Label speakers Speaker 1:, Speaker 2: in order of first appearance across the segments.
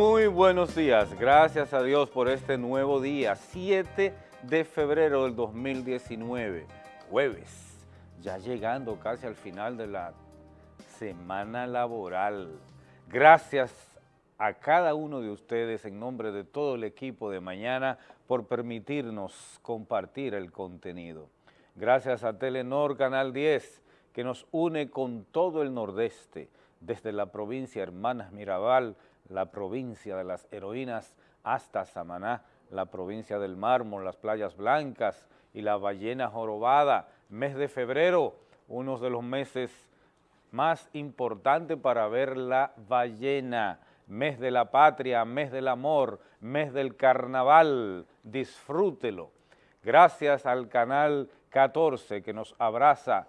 Speaker 1: Muy buenos días, gracias a Dios por este nuevo día, 7 de febrero del 2019, jueves, ya llegando casi al final de la semana laboral. Gracias a cada uno de ustedes en nombre de todo el equipo de mañana por permitirnos compartir el contenido. Gracias a Telenor Canal 10 que nos une con todo el nordeste, desde la provincia Hermanas Mirabal, la provincia de las heroínas, hasta Samaná, la provincia del mármol, las playas blancas y la ballena jorobada. Mes de febrero, uno de los meses más importantes para ver la ballena. Mes de la patria, mes del amor, mes del carnaval. Disfrútelo. Gracias al canal 14 que nos abraza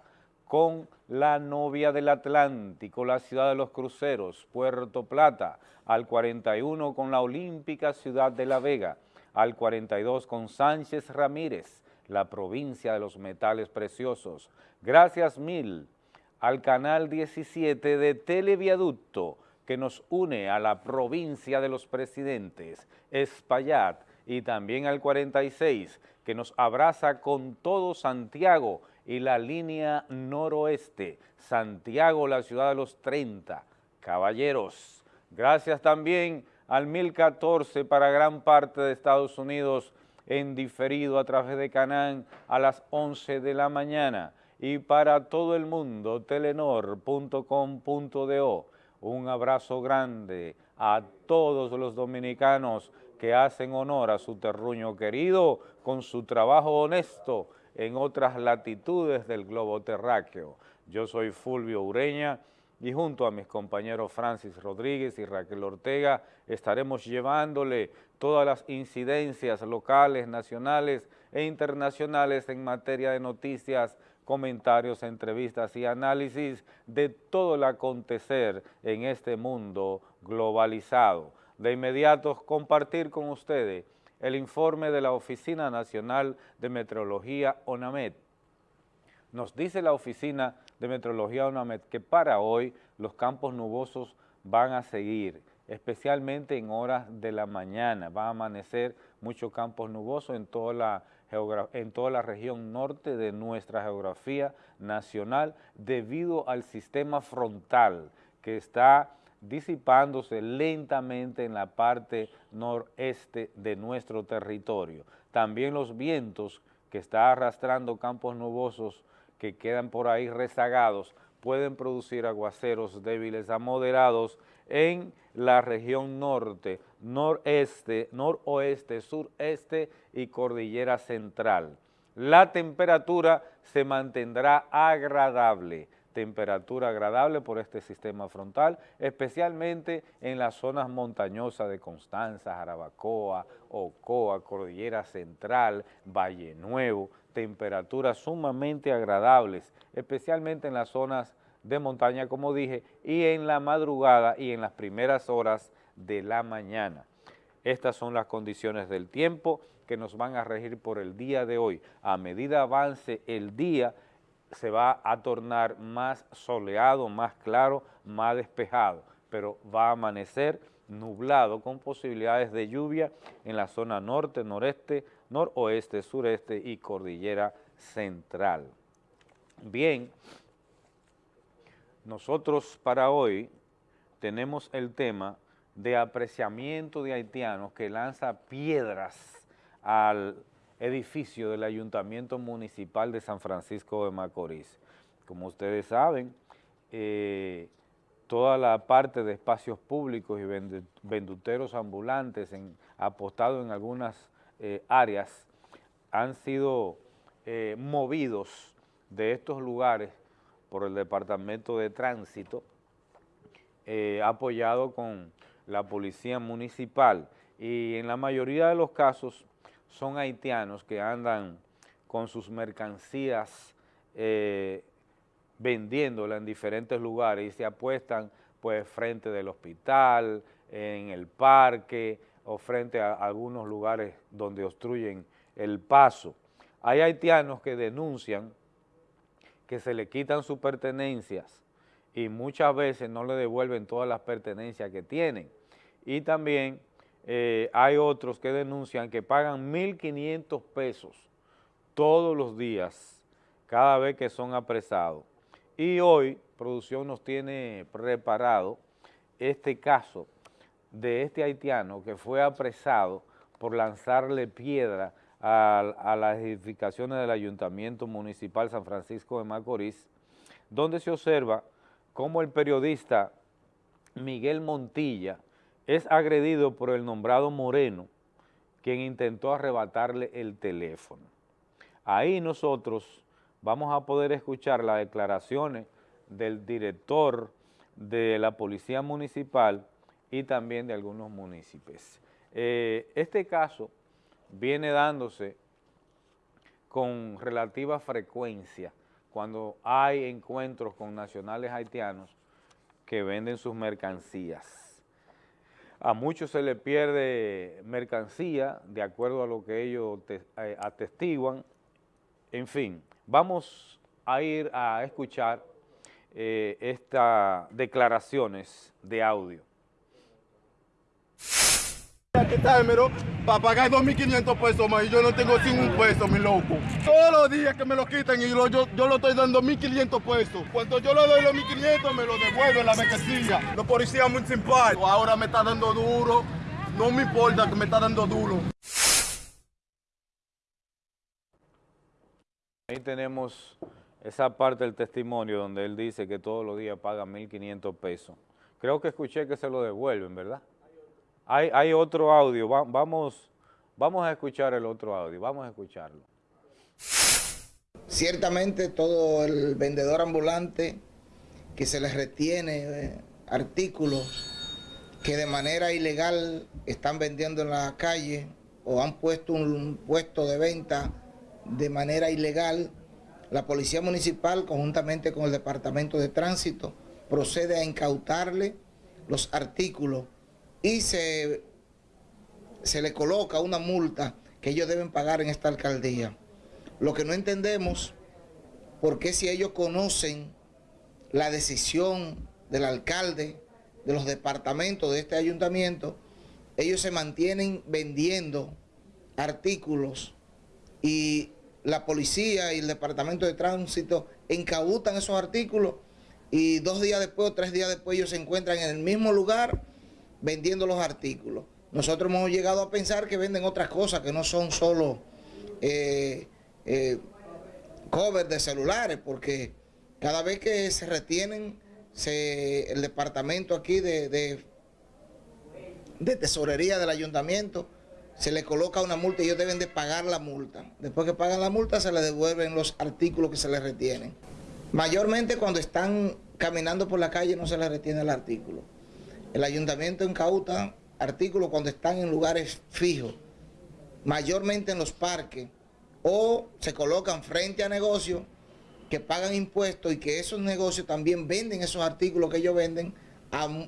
Speaker 1: con la novia del Atlántico, la ciudad de los cruceros, Puerto Plata, al 41 con la olímpica ciudad de La Vega, al 42 con Sánchez Ramírez, la provincia de los metales preciosos. Gracias mil al canal 17 de Televiaducto que nos une a la provincia de los presidentes, Espaillat, y también al 46 que nos abraza con todo Santiago y la línea noroeste, Santiago, la ciudad de los 30. Caballeros, gracias también al 1014 para gran parte de Estados Unidos en diferido a través de Canán a las 11 de la mañana y para todo el mundo telenor.com.do. Un abrazo grande a todos los dominicanos que hacen honor a su terruño querido con su trabajo honesto en otras latitudes del globo terráqueo. Yo soy Fulvio Ureña y junto a mis compañeros Francis Rodríguez y Raquel Ortega estaremos llevándole todas las incidencias locales, nacionales e internacionales en materia de noticias, comentarios, entrevistas y análisis de todo el acontecer en este mundo globalizado. De inmediato compartir con ustedes el informe de la Oficina Nacional de Meteorología ONAMED. Nos dice la Oficina de Meteorología ONAMED que para hoy los campos nubosos van a seguir, especialmente en horas de la mañana. Va a amanecer muchos campos nubosos en toda la, en toda la región norte de nuestra geografía nacional debido al sistema frontal que está disipándose lentamente en la parte noreste de nuestro territorio. También los vientos que está arrastrando campos nubosos que quedan por ahí rezagados pueden producir aguaceros débiles a moderados en la región norte, noreste, noroeste, sureste y cordillera central. La temperatura se mantendrá agradable temperatura agradable por este sistema frontal, especialmente en las zonas montañosas de Constanza, Jarabacoa, Ocoa, Cordillera Central, Valle Nuevo, temperaturas sumamente agradables, especialmente en las zonas de montaña, como dije, y en la madrugada y en las primeras horas de la mañana. Estas son las condiciones del tiempo que nos van a regir por el día de hoy. A medida avance el día, se va a tornar más soleado, más claro, más despejado, pero va a amanecer nublado con posibilidades de lluvia en la zona norte, noreste, noroeste, sureste y cordillera central. Bien, nosotros para hoy tenemos el tema de apreciamiento de haitianos que lanza piedras al edificio del Ayuntamiento Municipal de San Francisco de Macorís. Como ustedes saben, eh, toda la parte de espacios públicos y venduteros ambulantes apostados en algunas eh, áreas han sido eh, movidos de estos lugares por el Departamento de Tránsito, apoyado con la Policía Municipal y en la mayoría de los casos son haitianos que andan con sus mercancías eh, vendiéndolas en diferentes lugares y se apuestan pues frente del hospital, en el parque o frente a algunos lugares donde obstruyen el paso. Hay haitianos que denuncian que se le quitan sus pertenencias y muchas veces no le devuelven todas las pertenencias que tienen y también eh, hay otros que denuncian que pagan 1.500 pesos todos los días, cada vez que son apresados. Y hoy producción nos tiene preparado este caso de este haitiano que fue apresado por lanzarle piedra a, a, las edificaciones del Ayuntamiento Municipal San Francisco de Macorís, donde se observa cómo el periodista Miguel Montilla es agredido por el nombrado Moreno, quien intentó arrebatarle el teléfono. Ahí nosotros vamos a poder escuchar las declaraciones del director de la Policía Municipal y también de algunos municipios. Eh, este caso viene dándose con relativa frecuencia cuando hay encuentros con nacionales haitianos que venden sus mercancías. A muchos se les pierde mercancía de acuerdo a lo que ellos eh, atestiguan. En fin, vamos a ir a escuchar eh, estas declaraciones de audio.
Speaker 2: Quitármelo para pagar 2.500 pesos más y yo no tengo sin un peso, mi loco. Todos los días que me lo quitan y yo, yo lo estoy dando 1.500 pesos. Cuando yo le doy los 1.500 me lo devuelven la mercancía. Los policías muy simpáticos. Ahora me está dando duro. No me importa que me está dando duro.
Speaker 1: Ahí tenemos esa parte del testimonio donde él dice que todos los días paga 1.500 pesos. Creo que escuché que se lo devuelven, ¿verdad? Hay, otro audio, vamos, vamos a escuchar el otro audio, vamos a escucharlo.
Speaker 3: Ciertamente todo el vendedor ambulante que se les retiene eh, artículos que de manera ilegal están vendiendo en la calle o han puesto un puesto de venta de manera ilegal, la Policía Municipal, conjuntamente con el Departamento de Tránsito, procede a incautarle los artículos y se, se le coloca una multa que ellos deben pagar en esta alcaldía. Lo que no entendemos, porque si ellos conocen la decisión del alcalde, de los departamentos de este ayuntamiento, ellos se mantienen vendiendo artículos y la policía y el departamento de tránsito incautan esos artículos y dos días después o tres días después ellos se encuentran en el mismo lugar vendiendo los artículos. Nosotros hemos llegado a pensar que venden otras cosas que no son solo eh, eh, covers de celulares, porque cada vez que se retienen el departamento aquí de, de, de tesorería del ayuntamiento, se le coloca una multa y ellos deben de pagar la multa. Después que pagan la multa se les devuelven los artículos que se les retienen. Mayormente cuando están caminando por la calle no se les retiene el artículo. El ayuntamiento incauta artículos cuando están en lugares fijos, mayormente en los parques, o se colocan frente a negocios que pagan impuestos y que esos negocios también venden esos artículos que ellos venden,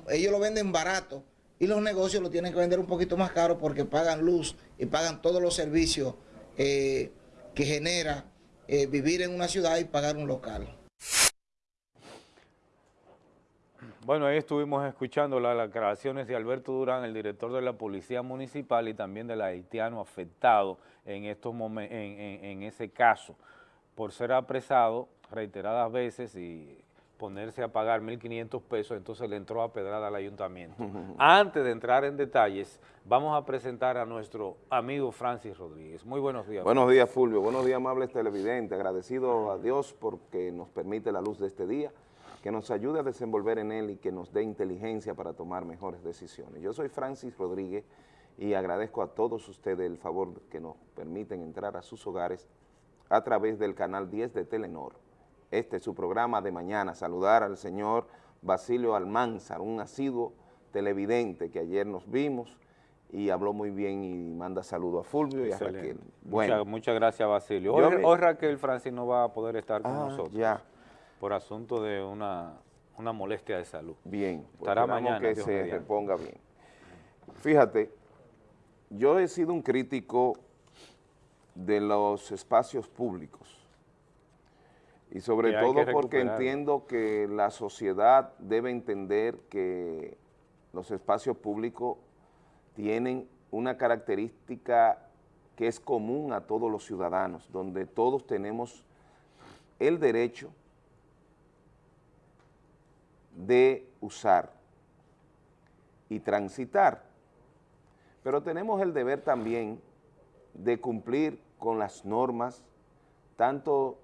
Speaker 3: ellos lo venden barato y los negocios lo tienen que vender un poquito más caro porque pagan luz y pagan todos los servicios eh, que genera eh, vivir en una ciudad y pagar un local.
Speaker 1: Bueno, ahí estuvimos escuchando las declaraciones de Alberto Durán, el director de la Policía Municipal y también del haitiano afectado en, estos en, en ese caso por ser apresado reiteradas veces y ponerse a pagar 1.500 pesos, entonces le entró a pedrada al ayuntamiento. Antes de entrar en detalles, vamos a presentar a nuestro amigo Francis Rodríguez. Muy buenos días.
Speaker 4: Buenos días, Fulvio. Buenos días, amables televidentes. Agradecido a Dios porque nos permite la luz de este día, que nos ayude a desenvolver en él y que nos dé inteligencia para tomar mejores decisiones. Yo soy Francis Rodríguez y agradezco a todos ustedes el favor que nos permiten entrar a sus hogares a través del canal 10 de Telenor este es su programa de mañana, saludar al señor Basilio Almanzar, un asiduo televidente que ayer nos vimos y habló muy bien y manda saludo a Fulvio y a Raquel.
Speaker 1: Bueno, muchas, gracias Basilio. Hoy, Raquel Francis no va a poder estar con ah, nosotros
Speaker 4: ya.
Speaker 1: Por asunto de una, molestia de salud.
Speaker 4: Bien, pues estará mañana. que se reponga bien. Fíjate, yo he sido un crítico de los espacios públicos y sobre todo porque entiendo que la sociedad debe entender que los espacios públicos tienen una característica que es común a todos los ciudadanos, donde todos tenemos el derecho de usar y transitar, pero tenemos el deber también de cumplir con las normas, tanto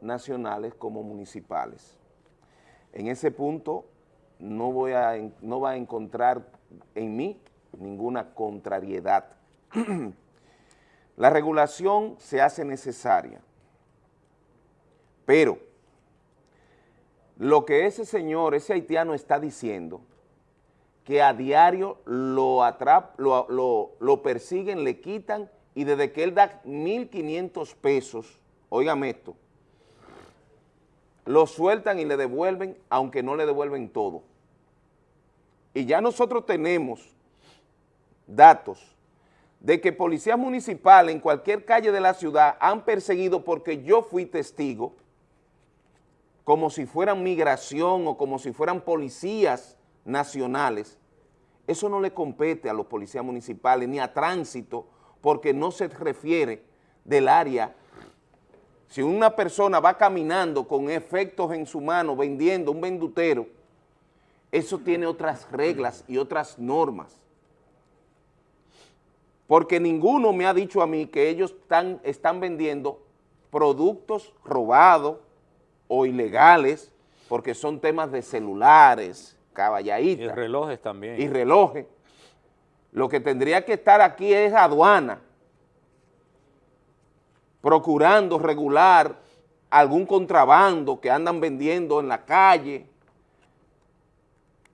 Speaker 4: nacionales como municipales. En ese punto no, voy a, no va a encontrar en mí ninguna contrariedad. La regulación se hace necesaria, pero lo que ese señor, ese haitiano está diciendo, que a diario lo, atrap, lo, lo, persiguen, le quitan y desde que él da 1.500 pesos, óigame esto, lo sueltan y le devuelven, aunque no le devuelven todo. Y ya nosotros tenemos datos de que policías municipales en cualquier calle de la ciudad han perseguido porque yo fui testigo, como si fueran migración o como si fueran policías nacionales. Eso no le compete a los policías municipales ni a tránsito porque no se refiere del área si una persona va caminando con efectos en su mano vendiendo un vendutero, eso tiene otras reglas y otras normas. Porque ninguno me ha dicho a mí que ellos están, están vendiendo productos robados o ilegales, porque son temas de celulares, caballaditas.
Speaker 1: Y relojes también.
Speaker 4: Y relojes. Lo que tendría que estar aquí es aduana, procurando regular algún contrabando que andan vendiendo en la calle.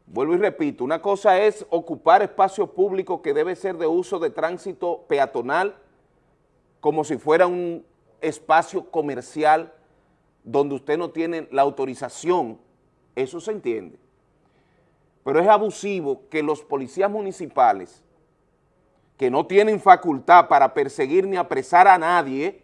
Speaker 4: Vuelvo y repito, una cosa es ocupar espacio público que debe ser de uso de tránsito peatonal como si fuera un espacio comercial donde usted no tiene la autorización, eso se entiende. Pero es abusivo que los policías municipales, que no tienen facultad para perseguir ni apresar a nadie,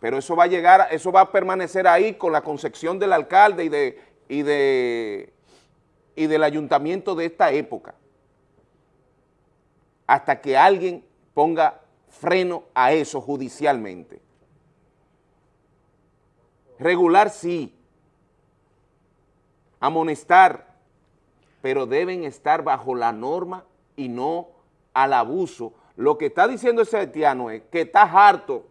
Speaker 4: pero eso va a llegar, eso va a permanecer ahí con la concepción del alcalde y, de, y, y del ayuntamiento de esta época, hasta que alguien ponga freno a eso judicialmente. Regular sí, amonestar, pero deben estar bajo la norma y no al abuso. Lo que está diciendo ese haitiano es que está harto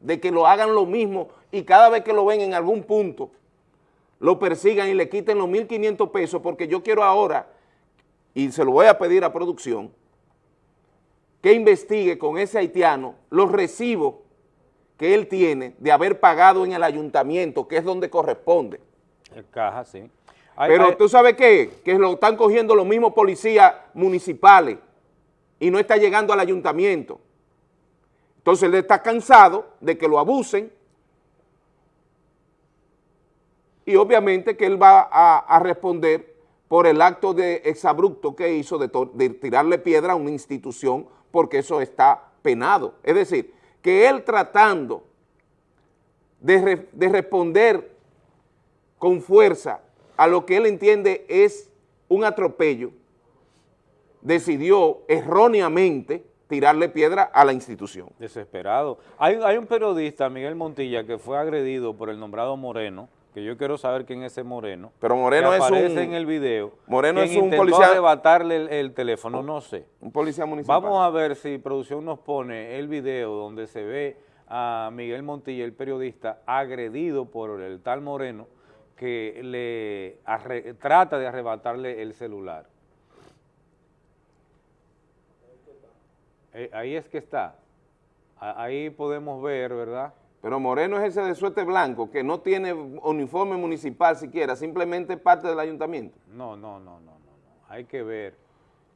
Speaker 4: de que lo hagan lo mismo y cada vez que lo ven en algún punto, lo persigan y le quiten los 1.500 pesos porque yo quiero ahora, y se lo voy a pedir a producción, que investigue con ese haitiano los recibos que él tiene de haber pagado en el ayuntamiento, que es donde corresponde.
Speaker 1: El caja, sí.
Speaker 4: Pero tú sabes qué, que lo están cogiendo los mismos policías municipales y no está llegando al ayuntamiento. Entonces él está cansado de que lo abusen y obviamente que él va a, responder por el acto de exabrupto que hizo de, tirarle piedra a una institución porque eso está penado. Es decir, que él tratando de, de responder con fuerza a lo que él entiende es un atropello, decidió erróneamente tirarle piedra a la institución.
Speaker 1: Desesperado. Hay, un periodista, Miguel Montilla, que fue agredido por el nombrado Moreno, que yo quiero saber quién es ese Moreno.
Speaker 4: Pero Moreno es
Speaker 1: aparece en el video.
Speaker 4: Moreno es un policía.
Speaker 1: arrebatarle el, teléfono, no sé.
Speaker 4: Un policía municipal.
Speaker 1: Vamos a ver si producción nos pone el video donde se ve a Miguel Montilla, el periodista, agredido por el tal Moreno, que le trata de arrebatarle el celular. Eh, ahí es que está. Ahí podemos ver, ¿verdad?
Speaker 4: Pero Moreno es ese de suerte blanco, que no tiene uniforme municipal siquiera, simplemente parte del ayuntamiento.
Speaker 1: No, no, no, no, no. Hay que ver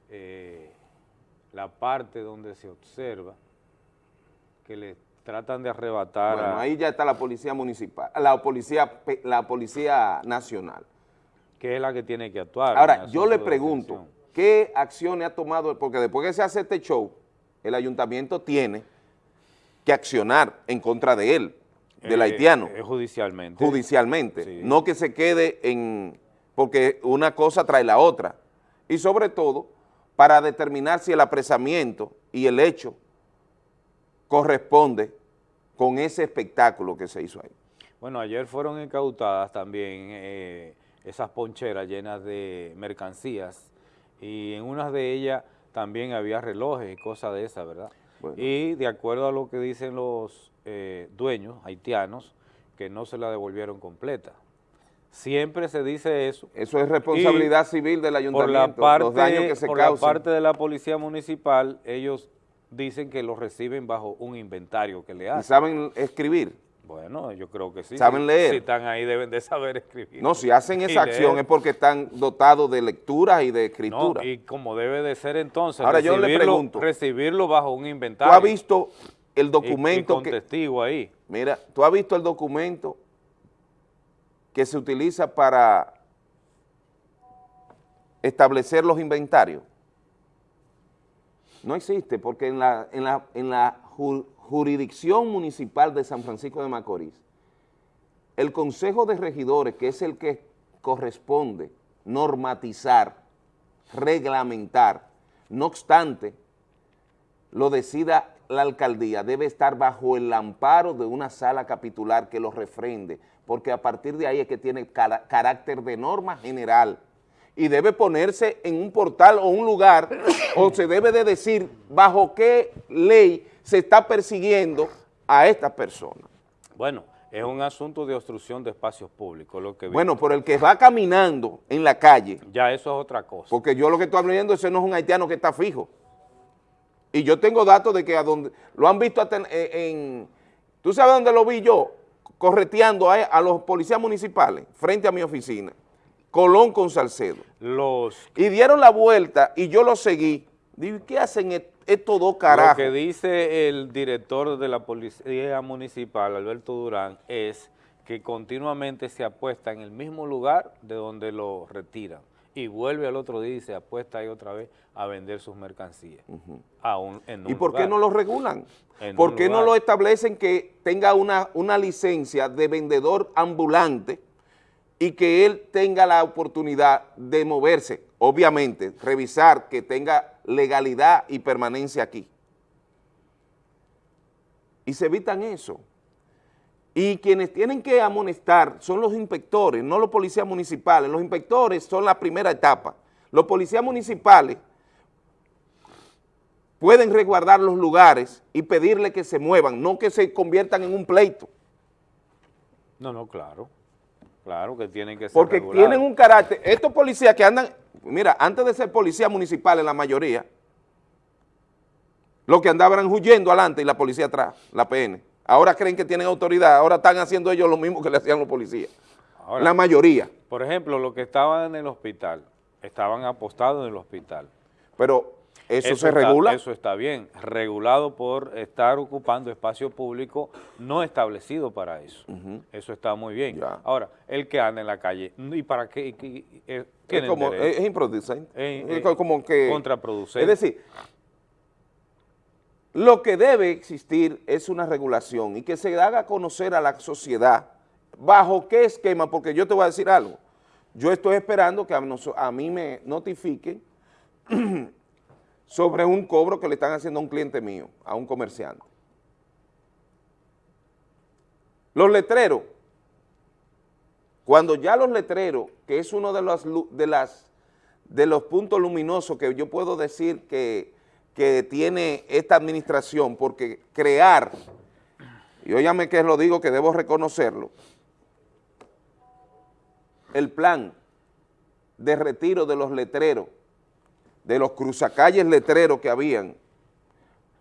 Speaker 1: eh, la parte donde se observa que le tratan de arrebatar
Speaker 4: bueno, ahí ya está la policía municipal, la policía, la policía nacional.
Speaker 1: Que es la que tiene que actuar.
Speaker 4: Ahora, yo le pregunto, ¿qué acciones ha tomado? Porque después que se hace este show, el ayuntamiento tiene que accionar en contra de él, del eh, haitiano.
Speaker 1: Eh, judicialmente.
Speaker 4: Judicialmente, no que se quede en... porque una cosa trae la otra. Y sobre todo, para determinar si el apresamiento y el hecho corresponde con ese espectáculo que se hizo ahí.
Speaker 1: Bueno, ayer fueron incautadas también eh, esas poncheras llenas de mercancías y en unas de ellas también había relojes y cosas de esas, ¿verdad? Y de acuerdo a lo que dicen los eh, dueños haitianos, que no se la devolvieron completa. Siempre se dice eso.
Speaker 4: Eso es responsabilidad civil del ayuntamiento,
Speaker 1: por la parte, los daños que se Por la parte de la policía municipal, ellos dicen que los reciben bajo un inventario que le hacen.
Speaker 4: ¿Y saben escribir?
Speaker 1: Bueno, yo creo que sí.
Speaker 4: ¿Saben leer?
Speaker 1: Si están ahí deben de saber escribir.
Speaker 4: No, si hacen esa acción es porque están dotados de lectura y de escritura.
Speaker 1: y como debe de ser entonces,
Speaker 4: Ahora yo le pregunto,
Speaker 1: recibirlo bajo un inventario.
Speaker 4: ¿Tú has visto el documento
Speaker 1: con testigo ahí?
Speaker 4: Mira, ¿tú has visto el documento que se utiliza para establecer los inventarios? No existe, porque en la, en la, en la jurisdicción municipal de San Francisco de Macorís, el Consejo de Regidores, que es el que corresponde normatizar, reglamentar, no obstante, lo decida la alcaldía, debe estar bajo el amparo de una sala capitular que lo refrende, porque a partir de ahí es que tiene carácter de norma general y debe ponerse en un portal o un lugar o se debe de decir bajo qué ley se está persiguiendo a estas personas.
Speaker 1: Bueno, es un asunto de obstrucción de espacios públicos. Lo que
Speaker 4: bueno, por el que va caminando en la calle.
Speaker 1: Ya eso es otra cosa.
Speaker 4: Porque yo lo que estoy hablando, ese no es un haitiano que está fijo. Y yo tengo datos de que a donde lo han visto en, en ¿tú sabes dónde lo vi yo? Correteando a, a los policías municipales frente a mi oficina. Colón con Salcedo.
Speaker 1: Los...
Speaker 4: Y dieron la vuelta y yo lo seguí. Digo, ¿qué hacen estos dos carajos?
Speaker 1: Lo que dice el director de la Policía Municipal, Alberto Durán, es que continuamente se apuesta en el mismo lugar de donde lo retiran y vuelve al otro día y se apuesta ahí otra vez a vender sus mercancías.
Speaker 4: ¿Y por qué no lo regulan? ¿Por qué no lo establecen que tenga una, una licencia de vendedor ambulante y que él tenga la oportunidad de moverse, obviamente, revisar que tenga legalidad y permanencia aquí. Y se evitan eso. Y quienes tienen que amonestar son los inspectores, no los policías municipales. Los inspectores son la primera etapa. Los policías municipales pueden resguardar los lugares y pedirle que se muevan, no que se conviertan en un pleito.
Speaker 1: No, no, claro. Claro que tienen que ser
Speaker 4: Porque tienen un carácter, estos policías que andan, mira, antes de ser policía municipal en la mayoría, los que andaban huyendo adelante y la policía atrás, la PN. Ahora creen que tienen autoridad, ahora están haciendo ellos lo mismo que le hacían los policías. la mayoría.
Speaker 1: Por ejemplo, los que estaban en el hospital, estaban apostados en el hospital.
Speaker 4: Pero ¿Eso, se regula?
Speaker 1: Eso está bien, regulado por estar ocupando espacio público no establecido para eso. Eso está muy bien. Ahora, el que anda en la calle, ¿y para qué?
Speaker 4: Eh, es, como, es, improducente. Es, como que...
Speaker 1: Contraproducente.
Speaker 4: Es decir, lo que debe existir es una regulación y que se haga conocer a la sociedad bajo qué esquema, porque yo te voy a decir algo. Yo estoy esperando que a, a mí me notifiquen sobre un cobro que le están haciendo a un cliente mío, a un comerciante. Los letreros, cuando ya los letreros, que es uno de los, de las, de los puntos luminosos que yo puedo decir que, que tiene esta administración, porque crear, y óyame que lo digo que debo reconocerlo, el plan de retiro de los letreros de los cruzacalles letreros que habían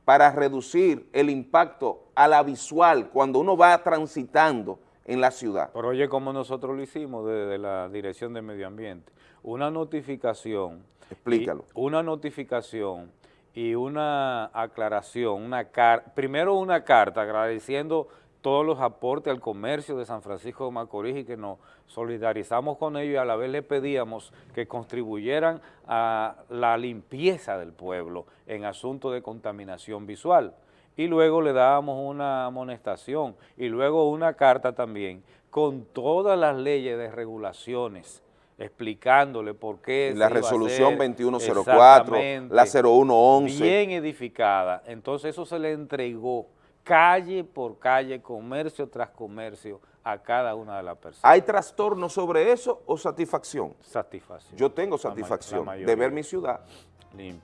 Speaker 4: para reducir el impacto a la visual cuando uno va transitando en la ciudad.
Speaker 1: Pero oye, como nosotros lo hicimos desde la Dirección de Medio Ambiente, una notificación.
Speaker 4: Explícalo.
Speaker 1: una notificación y una aclaración, una primero una carta agradeciendo todos los aportes al comercio de San Francisco de Macorís y que nos solidarizamos con ellos y a la vez le pedíamos que contribuyeran a la limpieza del pueblo en asuntos de contaminación visual. Y luego le dábamos una amonestación y luego una carta también con todas las leyes de regulaciones explicándole por qué.
Speaker 4: La resolución 2104, la 0111.
Speaker 1: Bien edificada. Entonces eso se le entregó calle por calle, comercio tras comercio, a cada una de las personas.
Speaker 4: ¿Hay trastorno sobre eso o satisfacción?
Speaker 1: Satisfacción.
Speaker 4: Yo tengo satisfacción de ver mi ciudad.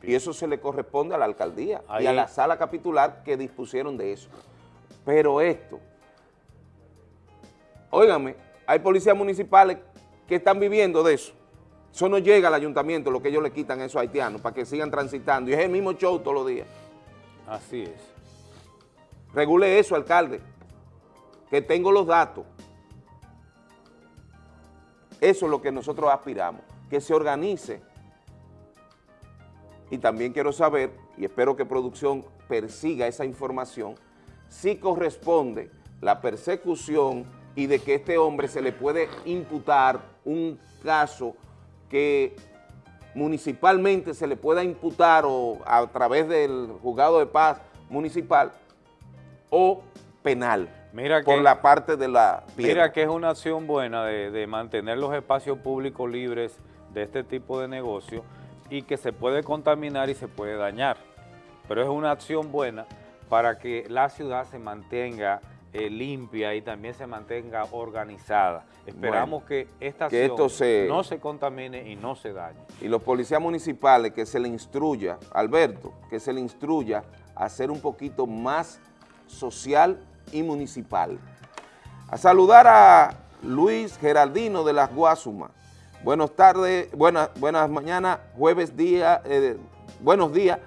Speaker 4: Y eso se le corresponde a la alcaldía y a la sala capitular que dispusieron de eso. Pero esto, óigame, hay policías municipales que están viviendo de eso. Eso no llega al ayuntamiento, lo que ellos le quitan a esos haitianos para que sigan transitando. Y es el mismo show todos los días.
Speaker 1: Así es.
Speaker 4: Regule eso, alcalde, que tengo los datos. Eso es lo que nosotros aspiramos, que se organice. Y también quiero saber, y espero que producción persiga esa información, si corresponde la persecución y de que este hombre se le puede imputar un caso que municipalmente se le pueda imputar o a través del juzgado de paz municipal o penal mira por la parte de la
Speaker 1: Mira que es una acción buena de, de mantener los espacios públicos libres de este tipo de negocio y que se puede contaminar y se puede dañar, pero es una acción buena para que la ciudad se mantenga eh, limpia y también se mantenga organizada. Esperamos que esta acción no se contamine y no se dañe.
Speaker 4: Y los policías municipales que se le instruya, Alberto, que se le instruya a ser un poquito más social y municipal. A saludar a Luis Geraldino de las Guasumas. Buenas tardes, buenas, buenas mañanas, jueves día, eh, buenos días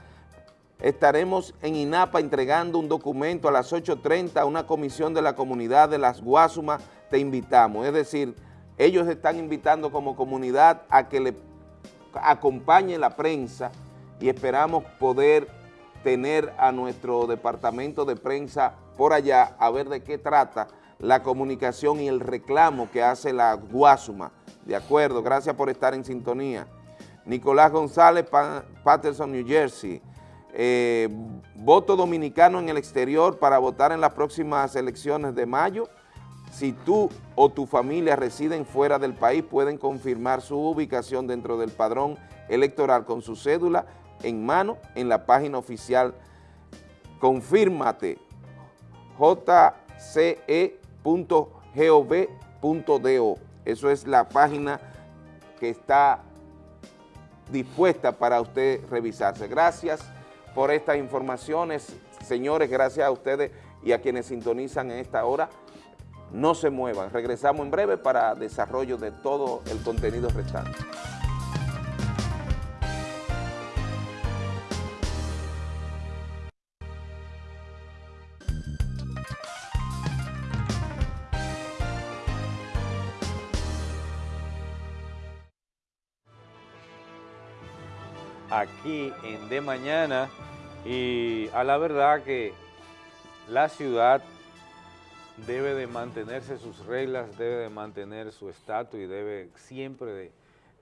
Speaker 4: estaremos en INAPA entregando un documento a las 8.30 a una comisión de la comunidad de las Guasumas, te invitamos. Es decir, ellos están invitando como comunidad a que le acompañe la prensa y esperamos poder tener a nuestro departamento de prensa por allá a ver de qué trata la comunicación y el reclamo que hace la Guasuma. De acuerdo, gracias por estar en sintonía. Nicolás González, Patterson, New Jersey. Eh, voto dominicano en el exterior para votar en las próximas elecciones de mayo. Si tú o tu familia residen fuera del país, pueden confirmar su ubicación dentro del padrón electoral con su cédula en mano en la página oficial confírmate jce.gov.do. Eso es la página que está dispuesta para usted revisarse. Gracias por estas informaciones. Señores, gracias a ustedes y a quienes sintonizan en esta hora. No se muevan. Regresamos en breve para desarrollo de todo el contenido restante.
Speaker 1: Aquí en De Mañana y a la verdad que la ciudad debe de mantenerse sus reglas, debe de mantener su estatus y debe siempre de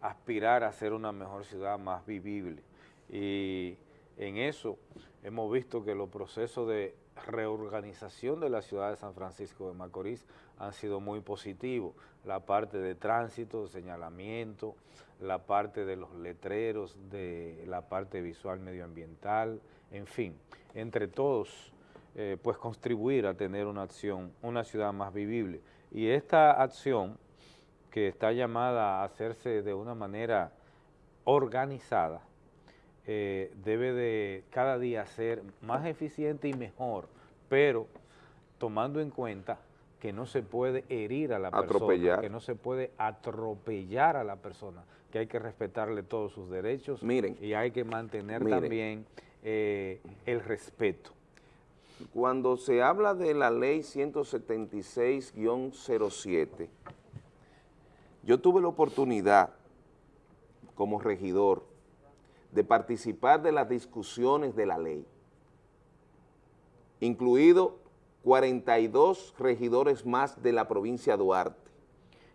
Speaker 1: aspirar a ser una mejor ciudad más vivible. Y en eso hemos visto que los procesos de reorganización de la ciudad de San Francisco de Macorís han sido muy positivos. La parte de tránsito, señalamiento, la parte de los letreros, de la parte visual medioambiental, en fin, entre todos, eh, pues contribuir a tener una acción, una ciudad más vivible. Y esta acción, que está llamada a hacerse de una manera organizada, eh, debe de cada día ser más eficiente y mejor, pero tomando en cuenta que no se puede herir a la persona, que no se puede atropellar a la persona, que hay que respetarle todos sus derechos y hay que mantener también eh, el respeto.
Speaker 4: Cuando se habla de la ley 176-07, yo tuve la oportunidad como regidor de participar de las discusiones de la ley, incluido 42 regidores más de la provincia de Duarte.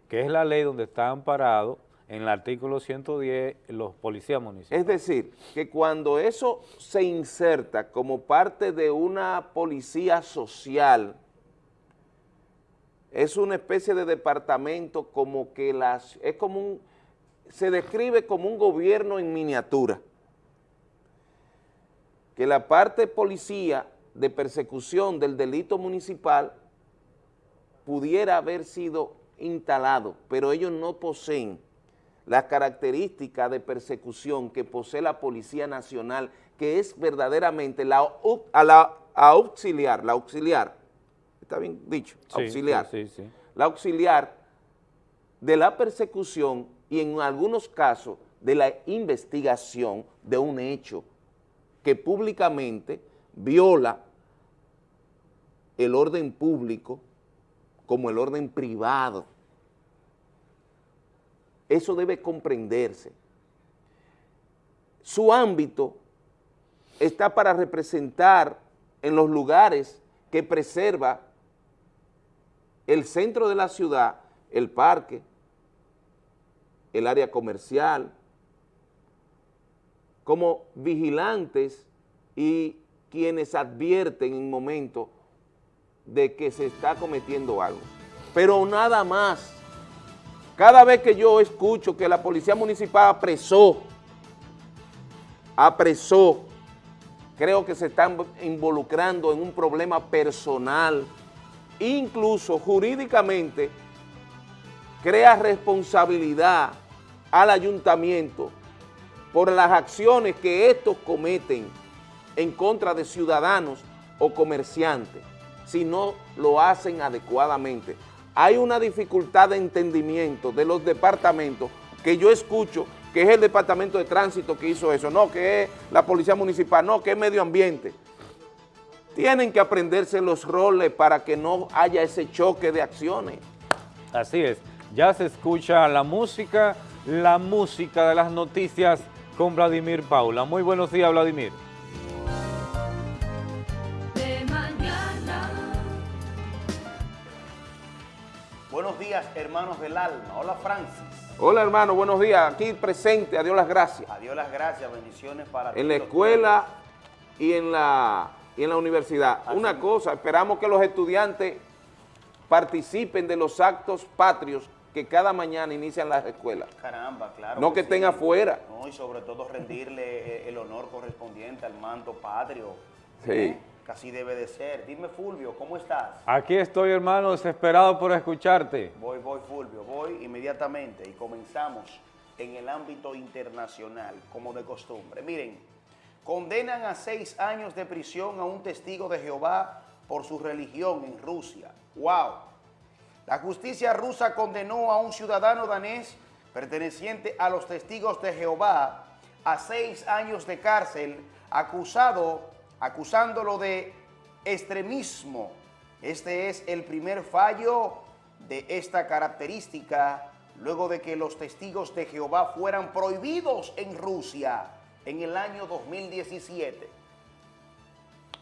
Speaker 1: Que es la ley donde está amparado en el artículo 110 los policías municipales.
Speaker 4: Es decir, que cuando eso se inserta como parte de una policía social, es una especie de departamento como que las, es como un, se describe como un gobierno en miniatura, que la parte policía de persecución del delito municipal pudiera haber sido instalado, pero ellos no poseen las características de persecución que posee la Policía Nacional, que es verdaderamente la, a la auxiliar, la auxiliar, está bien dicho, auxiliar, la auxiliar de la persecución y en algunos casos de la investigación de un hecho que públicamente viola el orden público como el orden privado. Eso debe comprenderse. Su ámbito está para representar en los lugares que preserva el centro de la ciudad, el parque, el área comercial, como vigilantes y quienes advierten en momentos de que se está cometiendo algo. Pero nada más. Cada vez que yo escucho que la policía municipal apresó, apresó, creo que se están involucrando en un problema personal, incluso jurídicamente, crea responsabilidad al ayuntamiento por las acciones que estos cometen en contra de ciudadanos o comerciantes si no lo hacen adecuadamente. Hay una dificultad de entendimiento de los departamentos que yo escucho que es el departamento de tránsito que hizo eso, no que es la policía municipal, no que es medio ambiente. Tienen que aprenderse los roles para que no haya ese choque de acciones.
Speaker 1: Así es, ya se escucha la música, la música de las noticias con Vladimir Paula. Muy buenos días, Vladimir.
Speaker 5: Buenos días, hermanos del alma. Hola, Francis.
Speaker 4: Hola, hermano. Buenos días. Aquí presente. Adiós las gracias.
Speaker 5: Adiós las gracias. Bendiciones para
Speaker 4: En la escuela y en la, y en la universidad. Una cosa, esperamos que los estudiantes participen de los actos patrios que cada mañana inician las escuelas.
Speaker 5: Caramba, claro.
Speaker 4: No que, estén afuera.
Speaker 5: No, y sobre todo rendirle eh, el honor correspondiente al manto patrio.
Speaker 4: Sí. ¿Eh?
Speaker 5: Casi debe de ser. Dime, Fulvio, ¿cómo estás?
Speaker 1: Aquí estoy, hermano, desesperado por escucharte.
Speaker 5: Voy, voy, Fulvio, voy inmediatamente y comenzamos en el ámbito internacional, como de costumbre. Miren, condenan a seis años de prisión a un testigo de Jehová por su religión en Rusia. ¡Wow! La justicia rusa condenó a un ciudadano danés perteneciente a los testigos de Jehová a seis años de cárcel acusado acusándolo de extremismo. Este es el primer fallo de esta característica luego de que los testigos de Jehová fueran prohibidos en Rusia en el año 2017.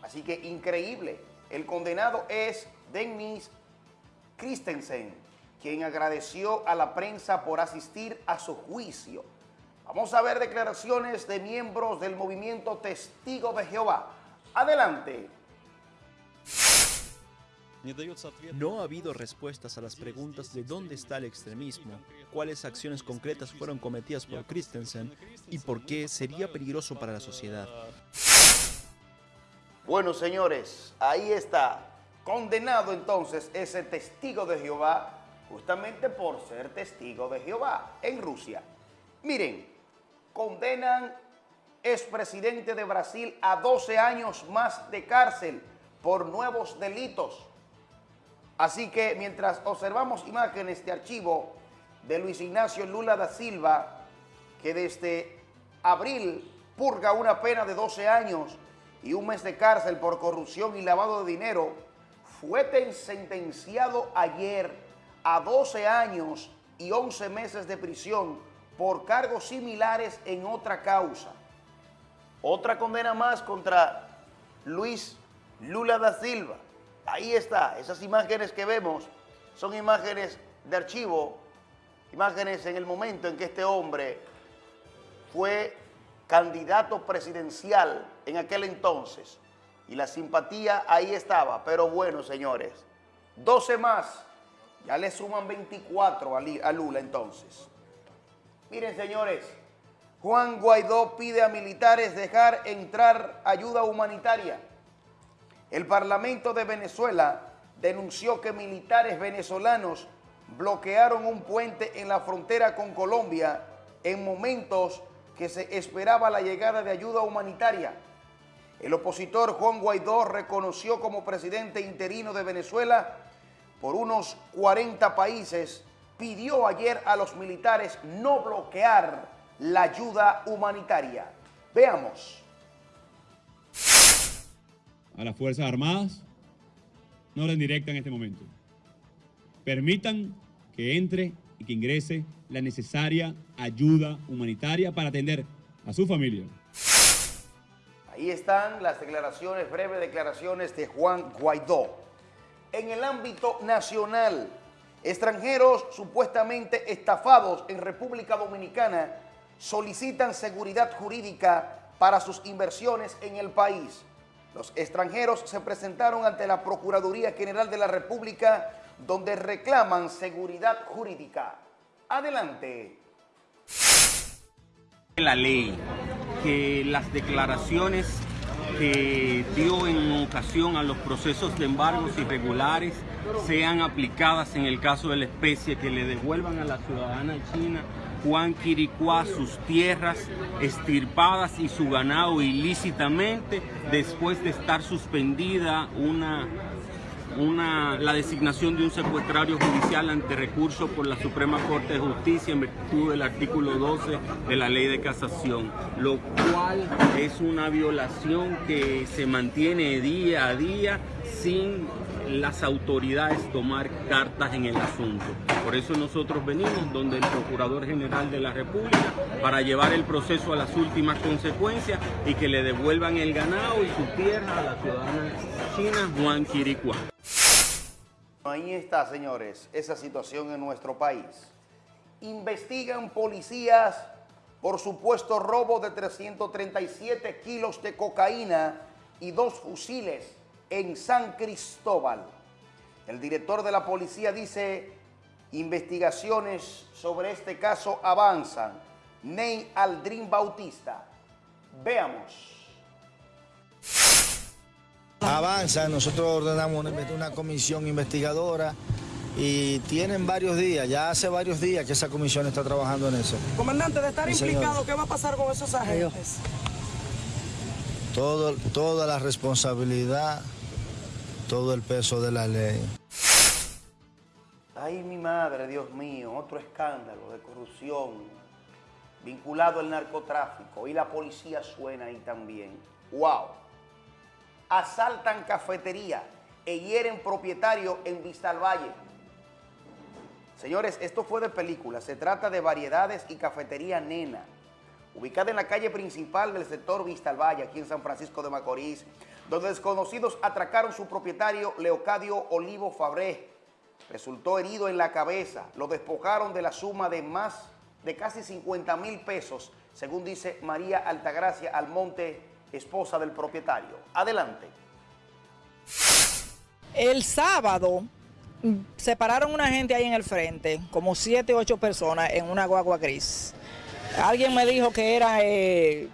Speaker 5: Así que increíble. El condenado es Dennis Christensen, quien agradeció a la prensa por asistir a su juicio. Vamos a ver declaraciones de miembros del movimiento Testigo de Jehová. Adelante.
Speaker 6: No ha habido respuestas a las preguntas de dónde está el extremismo, cuáles acciones concretas fueron cometidas por Christensen y por qué sería peligroso para la sociedad.
Speaker 5: Bueno, señores, ahí está. Condenado entonces ese testigo de Jehová justamente por ser testigo de Jehová en Rusia. Miren, condenan expresidente de Brasil a 12 años más de cárcel por nuevos delitos. Así que mientras observamos imágenes de archivo de Luis Ignacio Lula da Silva, que desde abril purga una pena de 12 años y un mes de cárcel por corrupción y lavado de dinero, fue sentenciado ayer a 12 años y 11 meses de prisión por cargos similares en otra causa. Otra condena más contra Luis Lula da Silva. Ahí está, esas imágenes que vemos son imágenes de archivo, imágenes en el momento en que este hombre fue candidato presidencial en aquel entonces. Y la simpatía ahí estaba, pero bueno, señores, 12 más, ya le suman 24 a Lula entonces. Miren, señores, Juan Guaidó pide a militares dejar entrar ayuda humanitaria. El Parlamento de Venezuela denunció que militares venezolanos bloquearon un puente en la frontera con Colombia en momentos que se esperaba la llegada de ayuda humanitaria. El opositor Juan Guaidó reconoció como presidente interino de Venezuela por unos 40 países, pidió ayer a los militares no bloquear la ayuda humanitaria. Veamos.
Speaker 7: A las Fuerzas Armadas, no orden directa en este momento. Permitan que entre y que ingrese la necesaria ayuda humanitaria para atender a su familia.
Speaker 5: Ahí están las declaraciones, breves declaraciones de Juan Guaidó. En el ámbito nacional, extranjeros supuestamente estafados en República Dominicana solicitan seguridad jurídica para sus inversiones en el país. Los extranjeros se presentaron ante la Procuraduría General de la República donde reclaman seguridad jurídica. Adelante.
Speaker 8: La ley que las declaraciones que dio en ocasión a los procesos de embargos irregulares sean aplicadas en el caso de la especie, que le devuelvan a la ciudadana china Juan Quiricuá sus tierras estirpadas y su ganado ilícitamente después de estar suspendida una una, la designación de un secuestrario judicial ante recurso por la Suprema Corte de Justicia en virtud del artículo 12 de la Ley de Casación, lo cual es una violación que se mantiene día a día sin las autoridades tomar cartas en el asunto. Por eso nosotros venimos donde el Procurador General de la República para llevar el proceso a las últimas consecuencias y que le devuelvan el ganado y su tierra a la ciudadana china Juan Quiricua.
Speaker 5: Ahí está, señores, esa situación en nuestro país. Investigan policías por supuesto robo de 337 kilos de cocaína y dos fusiles en San Cristóbal. El director de la policía dice, investigaciones sobre este caso avanzan. Ney Aldrin Bautista. Veamos.
Speaker 9: Avanza, nosotros ordenamos una comisión investigadora y tienen varios días, ya hace varios días que esa comisión está trabajando en eso.
Speaker 10: Comandante, de estar implicado, ¿qué va a pasar con esos agentes?
Speaker 9: Todo, toda la responsabilidad todo el peso de la ley.
Speaker 5: Ay, mi madre, Dios mío, otro escándalo de corrupción vinculado al narcotráfico y la policía suena ahí también. ¡Wow! Asaltan cafetería e hieren propietario en Vista Valle. Señores, esto fue de película. Se trata de variedades y cafetería Nena, ubicada en la calle principal del sector Vista Valle, aquí en San Francisco de Macorís, donde desconocidos atracaron su propietario Leocadio Olivo Fabré. Resultó herido en la cabeza, lo despojaron de la suma de más de casi 50 mil pesos, según dice María Altagracia Almonte, esposa del propietario. Adelante.
Speaker 10: El sábado mm, separaron una gente ahí en el frente, como siete, ocho personas en una guagua gris. Alguien me dijo que era eh,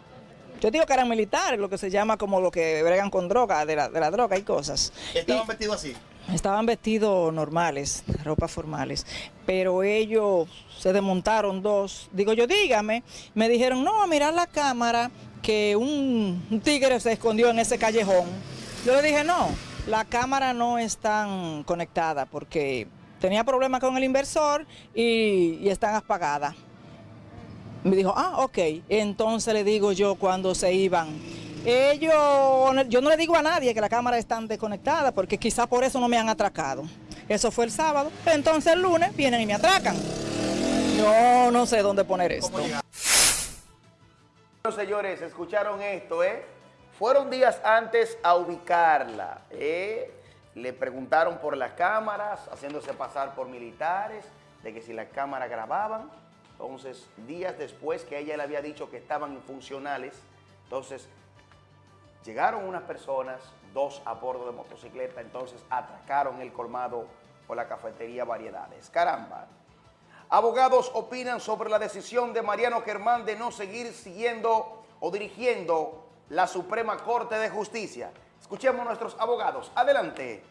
Speaker 10: yo digo que eran militares, lo que se llama como lo que bregan con droga, de la, droga y cosas.
Speaker 5: ¿Estaban vestidos así?
Speaker 10: Estaban vestidos normales, ropas formales, pero ellos se desmontaron dos. Digo yo, dígame, me dijeron, no, a mirar la cámara, que un, un tigre se escondió en ese callejón. Yo le dije, no, la cámara no está conectada porque tenía problemas con el inversor y, y están apagadas. Me dijo, ah, ok. Entonces le digo yo cuando se iban, ellos, yo no le digo a nadie que la cámara está desconectada porque quizá por eso no me han atracado. Eso fue el sábado. Entonces el lunes vienen y me atracan. No, no sé dónde poner esto.
Speaker 5: Señores, escucharon esto, ¿eh? Fueron días antes a ubicarla, ¿eh? Le preguntaron por las cámaras, haciéndose pasar por militares, de que si las cámaras grababan, entonces, días después que ella le había dicho que estaban infuncionales, entonces llegaron unas personas, dos a bordo de motocicleta, entonces atracaron el colmado por la cafetería Variedades. Caramba, Abogados opinan sobre la decisión de Mariano Germán de no seguir siguiendo o dirigiendo la Suprema Corte de Justicia. Escuchemos a nuestros abogados. Adelante.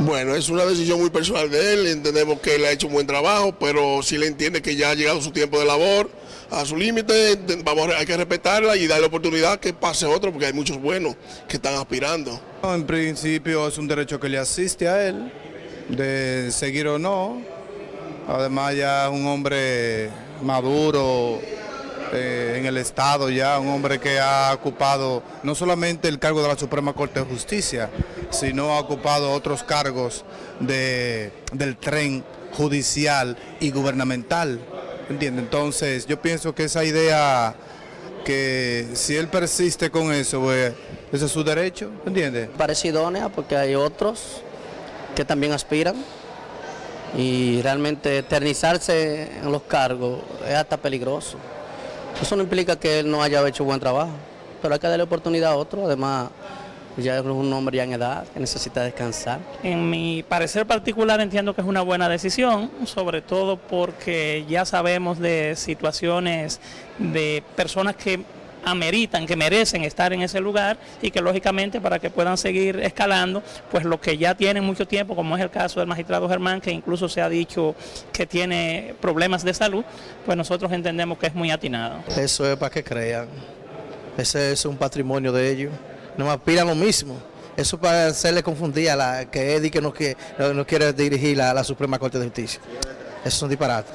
Speaker 11: Bueno, es una decisión muy personal de él, entendemos que él ha hecho un buen trabajo, pero si le entiende que ya ha llegado su tiempo de labor, a su límite, vamos, hay que respetarla y darle oportunidad que pase otro, porque hay muchos buenos que están aspirando.
Speaker 12: En principio es un derecho que le asiste a él, de seguir o no, además ya es un hombre maduro, eh, en el Estado ya, un hombre que ha ocupado no solamente el cargo de la Suprema Corte de Justicia, sino ha ocupado otros cargos de, del tren judicial y gubernamental. ¿Entiende? Entonces yo pienso que esa idea que si él persiste con eso, pues, ese es su derecho, ¿entiende?
Speaker 13: Parece idónea porque hay otros que también aspiran y realmente eternizarse en los cargos es hasta peligroso. Eso no implica que él no haya hecho buen trabajo, pero hay que darle oportunidad a otro, además ya es un hombre ya en edad que necesita descansar.
Speaker 14: En mi parecer particular entiendo que es una buena decisión, sobre todo porque ya sabemos de situaciones de personas que ameritan, que merecen estar en ese lugar y que lógicamente para que puedan seguir escalando, pues los que ya tienen mucho tiempo, como es el caso del magistrado Germán, que incluso se ha dicho que tiene problemas de salud, pues nosotros entendemos que es muy atinado.
Speaker 15: Eso es para que crean, ese es un patrimonio de ellos, no aspiran lo mismo. Eso para hacerle confundir a la que Eddie que no, que, no, quiere dirigir la, la Suprema Corte de Justicia. Eso es un disparate.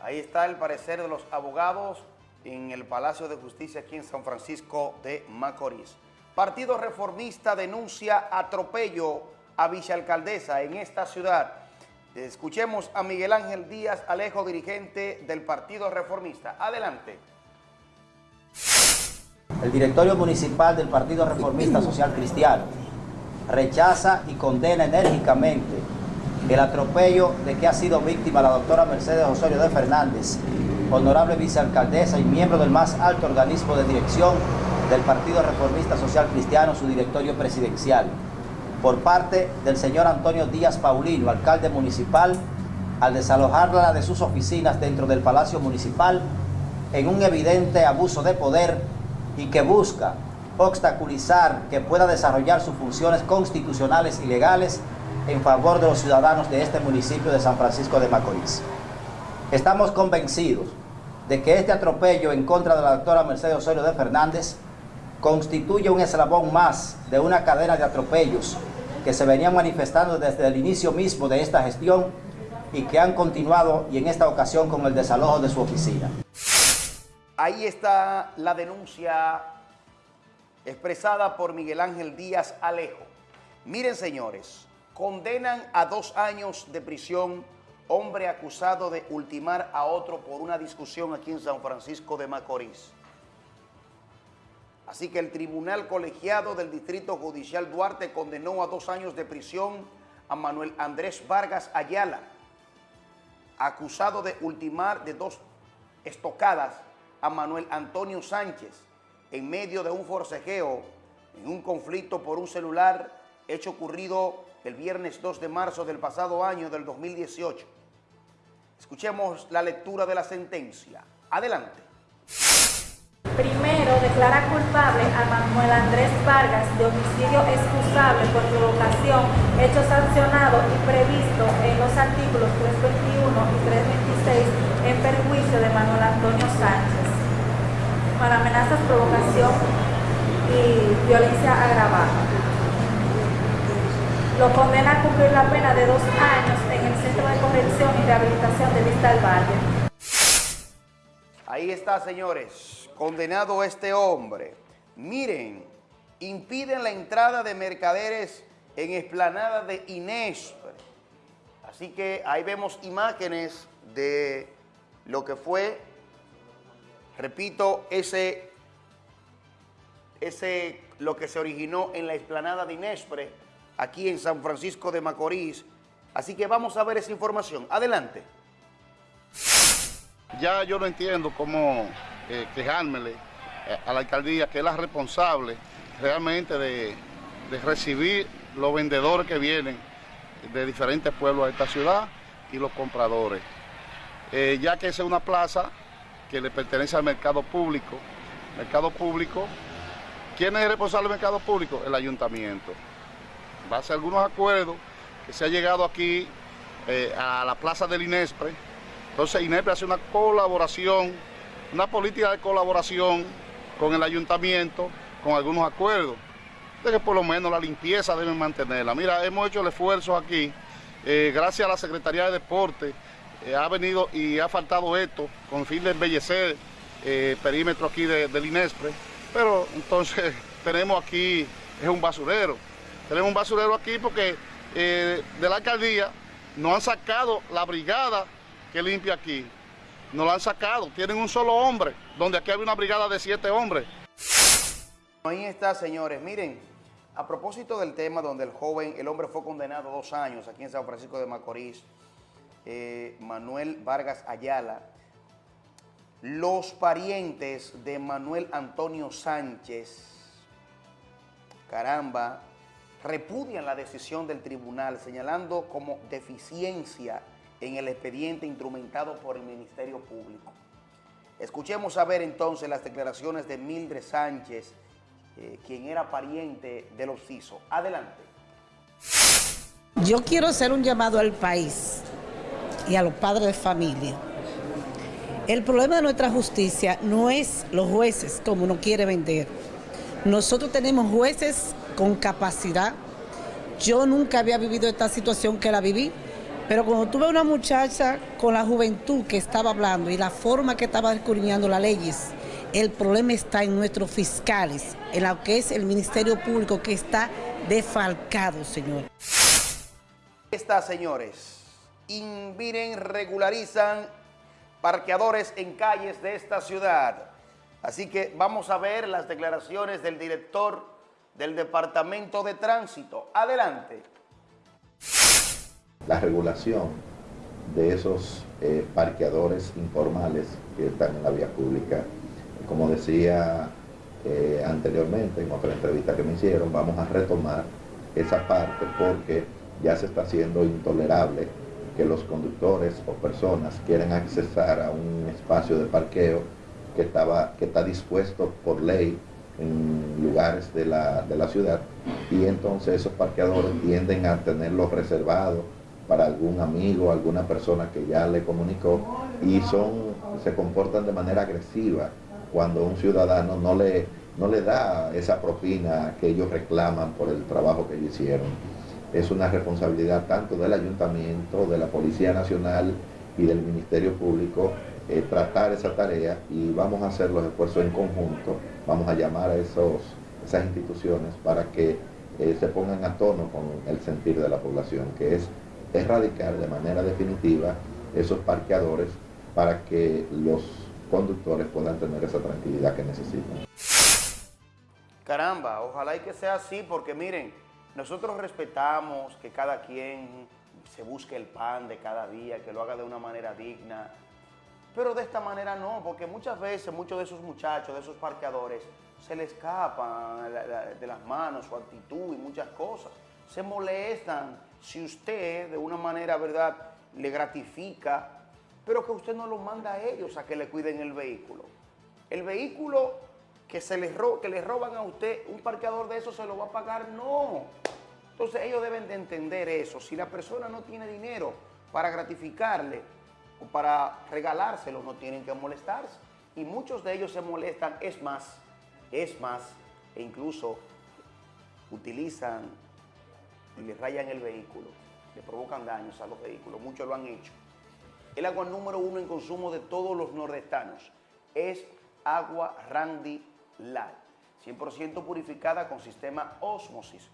Speaker 5: Ahí está el parecer de los abogados en el Palacio de Justicia aquí en San Francisco de Macorís. Partido Reformista denuncia atropello a vicealcaldesa en esta ciudad. Escuchemos a Miguel Ángel Díaz Alejo, dirigente del Partido Reformista. Adelante.
Speaker 16: El directorio municipal del Partido Reformista Social Cristiano rechaza y condena enérgicamente el atropello de que ha sido víctima la doctora Mercedes Osorio de Fernández honorable vicealcaldesa y miembro del más alto organismo de dirección del Partido Reformista Social Cristiano, su directorio presidencial, por parte del señor Antonio Díaz Paulino, alcalde municipal, al desalojarla de sus oficinas dentro del Palacio Municipal en un evidente abuso de poder y que busca obstaculizar que pueda desarrollar sus funciones constitucionales y legales en favor de los ciudadanos de este municipio de San Francisco de Macorís. Estamos convencidos de que este atropello en contra de la doctora Mercedes Osorio de Fernández constituye un eslabón más de una cadena de atropellos que se venían manifestando desde el inicio mismo de esta gestión y que han continuado y en esta ocasión con el desalojo de su oficina.
Speaker 5: Ahí está la denuncia expresada por Miguel Ángel Díaz Alejo. Miren señores, condenan a dos años de prisión hombre acusado de ultimar a otro por una discusión aquí en San Francisco de Macorís. Así que el Tribunal Colegiado del Distrito Judicial Duarte condenó a dos años de prisión a Manuel Andrés Vargas Ayala, acusado de ultimar de dos estocadas a Manuel Antonio Sánchez en medio de un forcejeo en un conflicto por un celular hecho ocurrido el viernes 2 de marzo del pasado año del 2018. Escuchemos la lectura de la sentencia. Adelante.
Speaker 17: Primero, declara culpable a Manuel Andrés Vargas de homicidio excusable por provocación, hecho sancionado y previsto en los artículos 321 y 326 en perjuicio de Manuel Antonio Sánchez, para amenazas, provocación y violencia agravada lo condena a cumplir la pena de dos años el Centro de Corrección y Rehabilitación de Vista del Valle.
Speaker 5: Ahí está, señores, condenado este hombre. Miren, impiden la entrada de mercaderes en explanada de Inés. Así que ahí vemos imágenes de lo que fue, repito, ese, ese, lo que se originó en la explanada de Inespre, aquí en San Francisco de Macorís. Así que vamos a ver esa información. Adelante.
Speaker 2: Ya yo no entiendo cómo eh, quejármele eh, a la alcaldía, que es la responsable realmente de, recibir los vendedores que vienen
Speaker 18: de diferentes pueblos de esta ciudad y los compradores. Eh, ya que es una plaza que le pertenece al mercado público. Mercado público, ¿quién es el responsable del mercado público? El ayuntamiento. Va a ser algunos acuerdos se ha llegado aquí eh, a la plaza del INESPRE. Entonces INESPRE hace una colaboración, una política de colaboración con el ayuntamiento, con algunos acuerdos, de que por lo menos la limpieza deben mantenerla. Mira, hemos hecho el esfuerzo aquí, eh, gracias a la Secretaría de Deporte, eh, ha venido y ha faltado esto con fin de embellecer el perímetro aquí del INESPRE, pero entonces tenemos aquí, es un basurero, tenemos un basurero aquí porque de la alcaldía no han sacado la brigada que limpia aquí. No la han sacado. Tienen un solo hombre, donde aquí hay una brigada de siete hombres.
Speaker 5: Ahí está, señores. Miren, a propósito del tema donde el joven, el hombre fue condenado dos años aquí en San Francisco de Macorís, eh, Manuel Vargas Ayala, los parientes de Manuel Antonio Sánchez, caramba, repudian la decisión del tribunal señalando como deficiencia en el expediente instrumentado por el Ministerio Público. Escuchemos a ver entonces las declaraciones de Mildred Sánchez, eh, quien era pariente de los CISO. Adelante.
Speaker 19: Yo quiero hacer un llamado al país y a los padres de familia. El problema de nuestra justicia no es los jueces como uno quiere vender. Nosotros tenemos jueces con capacidad. Yo nunca había vivido esta situación que la viví, pero cuando tuve una muchacha con la juventud que estaba hablando y la forma que estaba escudriñando las leyes, el problema está en nuestros fiscales, en lo que es el Ministerio Público que está defalcado, señor.
Speaker 5: Está, señores, inviren, regularizan parqueadores en calles de esta ciudad. Así que vamos a ver las declaraciones del director del Departamento de Tránsito. Adelante.
Speaker 20: La regulación de esos eh, parqueadores informales que están en la vía pública. Como decía eh, anteriormente en otra entrevista que me hicieron, vamos a retomar esa parte porque ya se está haciendo intolerable que los conductores o personas quieran accesar a un espacio de parqueo que, estaba, que está dispuesto por ley en lugares de la, ciudad y entonces esos parqueadores tienden a tenerlos reservados para algún amigo, alguna persona que ya le comunicó y son, se comportan de manera agresiva cuando un ciudadano no le, no le da esa propina que ellos reclaman por el trabajo que ellos hicieron. Es una responsabilidad tanto del ayuntamiento, de la Policía Nacional y del Ministerio Público eh, tratar esa tarea y vamos a hacer los esfuerzos en conjunto, vamos a llamar a esos, esas instituciones para que eh, se pongan a tono con el sentir de la población, que es erradicar de manera definitiva esos parqueadores para que los conductores puedan tener esa tranquilidad que necesitan.
Speaker 5: Caramba, ojalá y que sea así, porque miren, nosotros respetamos que cada quien se busque el pan de cada día, que lo haga de una manera digna, pero de esta manera no, porque muchas veces muchos de esos muchachos, de esos parqueadores, se les escapan de las manos su actitud y muchas cosas. Se molestan si usted de una manera, ¿verdad?, le gratifica, pero que usted no los manda a ellos a que le cuiden el vehículo. El vehículo que, se les que le roban a usted, un parqueador de eso se lo va a pagar, no. Entonces ellos deben de entender eso. Si la persona no tiene dinero para gratificarle, o para regalárselo, no tienen que molestarse. Y muchos de ellos se molestan, es más, es más, e incluso utilizan y le rayan el vehículo, le provocan daños a los vehículos, muchos lo han hecho. El agua número uno en consumo de todos los nordestanos es agua Randy Light, 100% purificada con sistema Osmosis.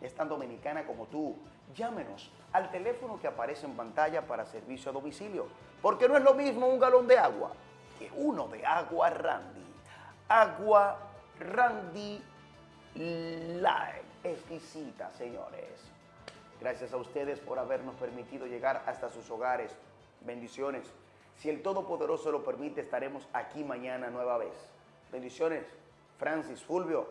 Speaker 5: Es tan dominicana como tú. Llámenos al teléfono que aparece en pantalla para servicio a domicilio. Porque no es lo mismo un galón de agua que uno de agua Randy. Agua Randy Light. Exquisita, señores. Gracias a ustedes por habernos permitido llegar hasta sus hogares. Bendiciones. Si el Todopoderoso lo permite, estaremos aquí mañana nueva vez. Bendiciones. Francis Fulvio,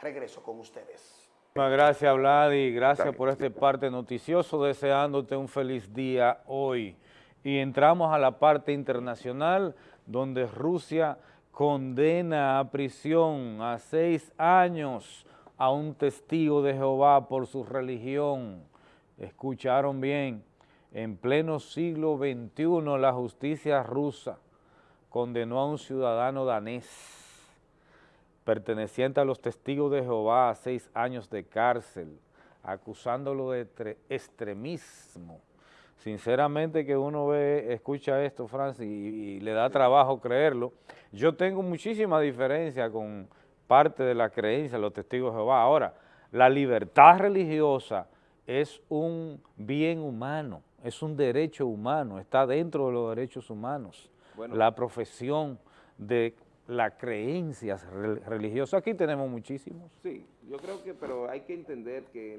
Speaker 5: regreso con ustedes.
Speaker 1: Muchas gracias, Vladi. Gracias por este parte noticioso, deseándote un feliz día hoy. Y entramos a la parte internacional, donde Rusia condena a prisión a seis años a un testigo de Jehová por su religión. Escucharon bien, en pleno siglo XXI la justicia rusa condenó a un ciudadano danés perteneciente a los testigos de Jehová a seis años de cárcel, acusándolo de extremismo. Sinceramente que uno ve, escucha esto, Francis, y, y le da trabajo creerlo. Yo tengo muchísima diferencia con parte de la creencia de los testigos de Jehová. Ahora, la libertad religiosa es un bien humano, es un derecho humano, está dentro de los derechos humanos. la profesión de las creencias religiosas, aquí tenemos muchísimos.
Speaker 4: Sí, yo creo que, pero hay que entender que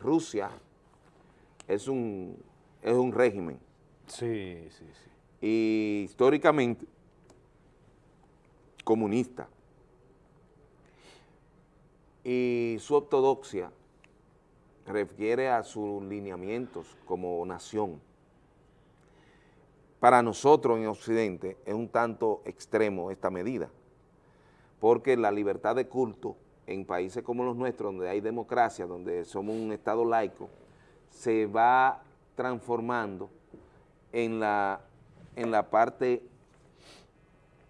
Speaker 4: Rusia es un, es un régimen.
Speaker 1: Sí, sí, sí.
Speaker 4: Y históricamente comunista y su ortodoxia refiere a sus lineamientos como nación. Para nosotros en Occidente es un tanto extremo esta medida, porque la libertad de culto en países como los nuestros, donde hay democracia, donde somos un Estado laico, se va transformando en la, en la parte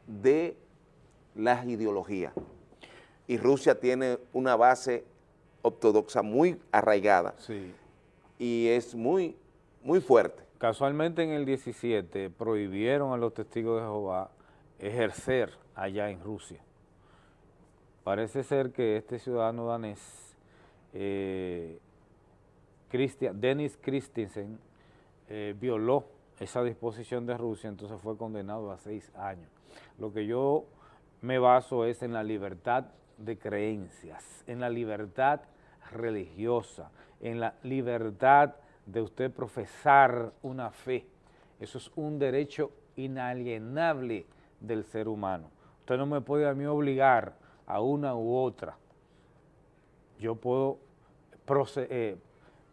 Speaker 4: de las ideologías y Rusia tiene una base ortodoxa muy arraigada y es muy, muy fuerte.
Speaker 1: Casualmente en el 17 prohibieron a los testigos de Jehová ejercer allá en Rusia. Parece ser que este ciudadano danés, eh, Denis Christensen, eh, violó esa disposición de Rusia, entonces fue condenado a seis años. Lo que yo me baso es en la libertad de creencias, en la libertad religiosa, en la libertad de usted profesar una fe. Eso es un derecho inalienable del ser humano. Usted no me puede a mí obligar a una u otra. Yo puedo, eh,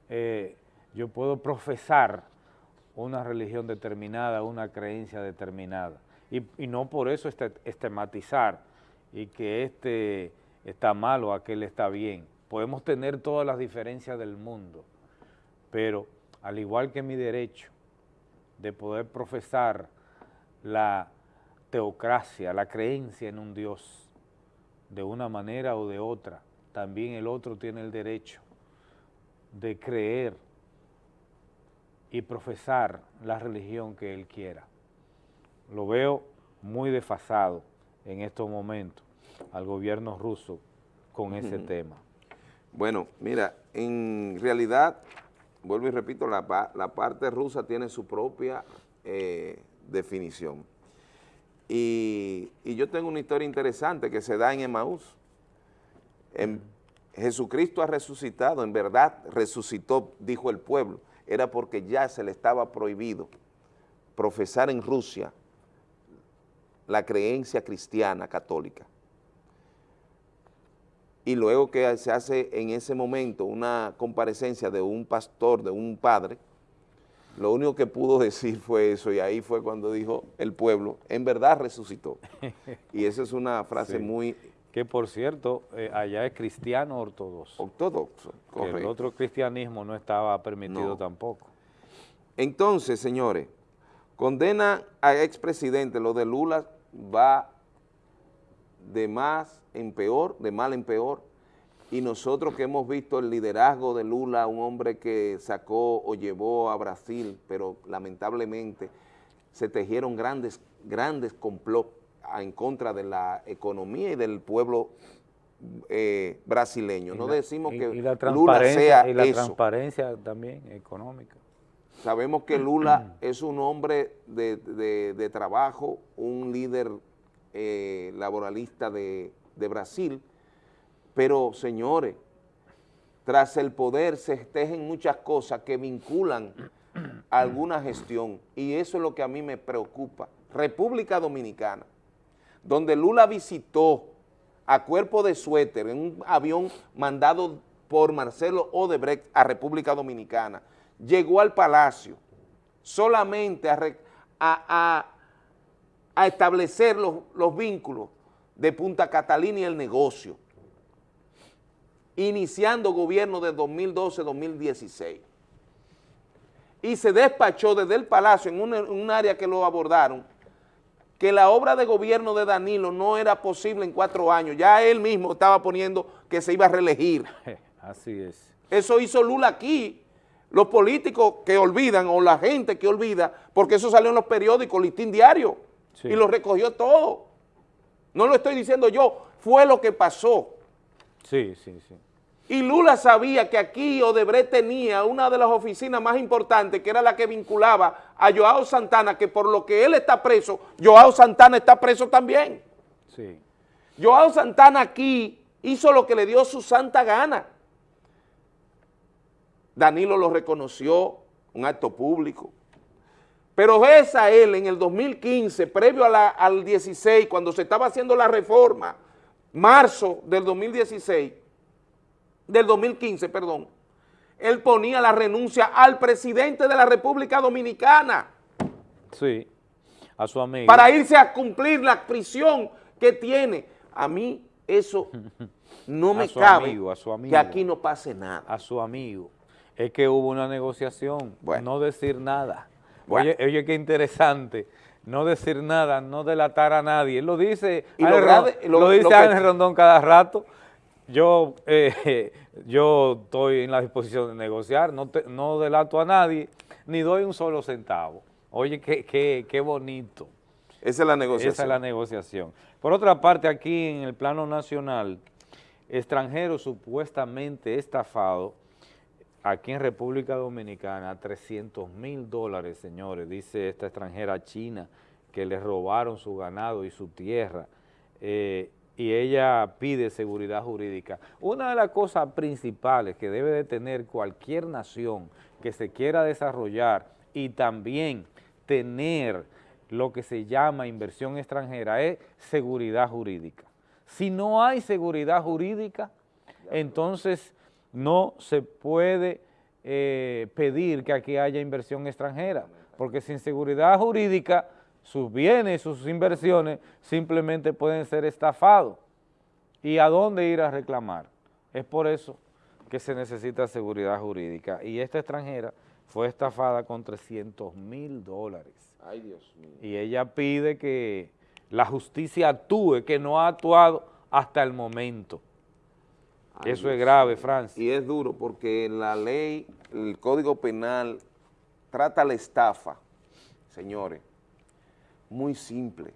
Speaker 1: eh, yo puedo profesar una religión determinada, una creencia determinada. Y, no por eso estigmatizar y que este está mal o aquel está bien. Podemos tener todas las diferencias del mundo, pero al igual que mi derecho de poder profesar la teocracia, la creencia en un Dios, de una manera o de otra, también el otro tiene el derecho de creer y profesar la religión que él quiera. Lo veo muy desfasado en estos momentos al gobierno ruso con ese tema.
Speaker 4: Bueno, mira, en realidad, vuelvo y repito, la, parte rusa tiene su propia eh, definición. Y, yo tengo una historia interesante que se da en Emaús. En, Jesucristo ha resucitado, en verdad resucitó, dijo el pueblo, era porque ya se le estaba prohibido profesar en Rusia la creencia cristiana católica. Y luego que se hace en ese momento una comparecencia de un pastor, de un padre, lo único que pudo decir fue eso y ahí fue cuando dijo el pueblo, en verdad resucitó. Y esa es una frase muy...
Speaker 1: Que por cierto, eh, allá es cristiano ortodoxo.
Speaker 4: Ortodoxo,
Speaker 1: correcto. el otro cristianismo no estaba permitido tampoco.
Speaker 4: Entonces, señores, condena al expresidente, lo de Lula va de más en peor, de mal en peor, y nosotros que hemos visto el liderazgo de Lula, un hombre que sacó o llevó a Brasil, pero lamentablemente se tejieron grandes, grandes complots en contra de la economía y del pueblo eh, brasileño. No decimos que Lula sea
Speaker 1: Y la transparencia también económica.
Speaker 4: Sabemos que Lula es un hombre de trabajo, un líder eh, laboralista de, Brasil, pero señores, tras el poder se tejen muchas cosas que vinculan a alguna gestión y eso es lo que a mí me preocupa. República Dominicana, donde Lula visitó a cuerpo de suéter en un avión mandado por Marcelo Odebrecht a República Dominicana. Llegó al Palacio solamente a, a, a, establecer los, los vínculos de Punta Catalina y el negocio, iniciando gobierno de 2012-2016. Y se despachó desde el Palacio, en un, área que lo abordaron, que la obra de gobierno de Danilo no era posible en cuatro años. Ya él mismo estaba poniendo que se iba a reelegir.
Speaker 1: Así es.
Speaker 4: Eso hizo Lula aquí. Los políticos que olvidan o la gente que olvida, porque eso salió en los periódicos, listín diario, y lo recogió todo. No lo estoy diciendo yo, fue lo que pasó.
Speaker 1: Sí, sí, sí.
Speaker 4: Y Lula sabía que aquí Odebrecht tenía una de las oficinas más importantes, que era la que vinculaba a Joao Santana, que por lo que él está preso, Joao Santana está preso también.
Speaker 1: Sí.
Speaker 4: Joao Santana aquí hizo lo que le dio su santa gana. Danilo lo reconoció, un acto público. Pero ves a él en el 2015, previo al 16, cuando se estaba haciendo la reforma, marzo del 2016, del 2015, perdón, él ponía la renuncia al presidente de la República Dominicana.
Speaker 1: Sí, a su amigo.
Speaker 4: Para irse a cumplir la prisión que tiene. A mí eso no me cabe
Speaker 1: a su amigo,
Speaker 4: que aquí no pase nada.
Speaker 1: A su amigo. Es que hubo una negociación, no decir nada. Oye, oye, qué interesante, no decir nada, no delatar a nadie. Él lo dice, y lo, lo, dice Ángel Rondón cada rato. Yo, eh, yo estoy en la disposición de negociar, no, no delato a nadie, ni doy un solo centavo. Oye, qué, qué, qué bonito.
Speaker 4: Esa es la negociación.
Speaker 1: Esa es la negociación. Por otra parte, aquí en el plano nacional, extranjeros supuestamente estafados aquí en República Dominicana 300 mil dólares, señores, dice esta extranjera china, que le robaron su ganado y su tierra, eh, y ella pide seguridad jurídica. Una de las cosas principales que debe de tener cualquier nación que se quiera desarrollar y también tener lo que se llama inversión extranjera es seguridad jurídica. Si no hay seguridad jurídica, entonces no se puede eh, pedir que aquí haya inversión extranjera, porque sin seguridad jurídica sus bienes, sus inversiones simplemente pueden ser estafados. ¿Y a dónde ir a reclamar? Es por eso que se necesita seguridad jurídica. Y esta extranjera fue estafada con 300 mil dólares.
Speaker 4: Ay, Dios mío.
Speaker 1: Y ella pide que la justicia actúe, que no ha actuado hasta el momento. Eso es grave, Francis.
Speaker 4: Y es duro porque la ley, el Código Penal, trata la estafa, señores, muy simple.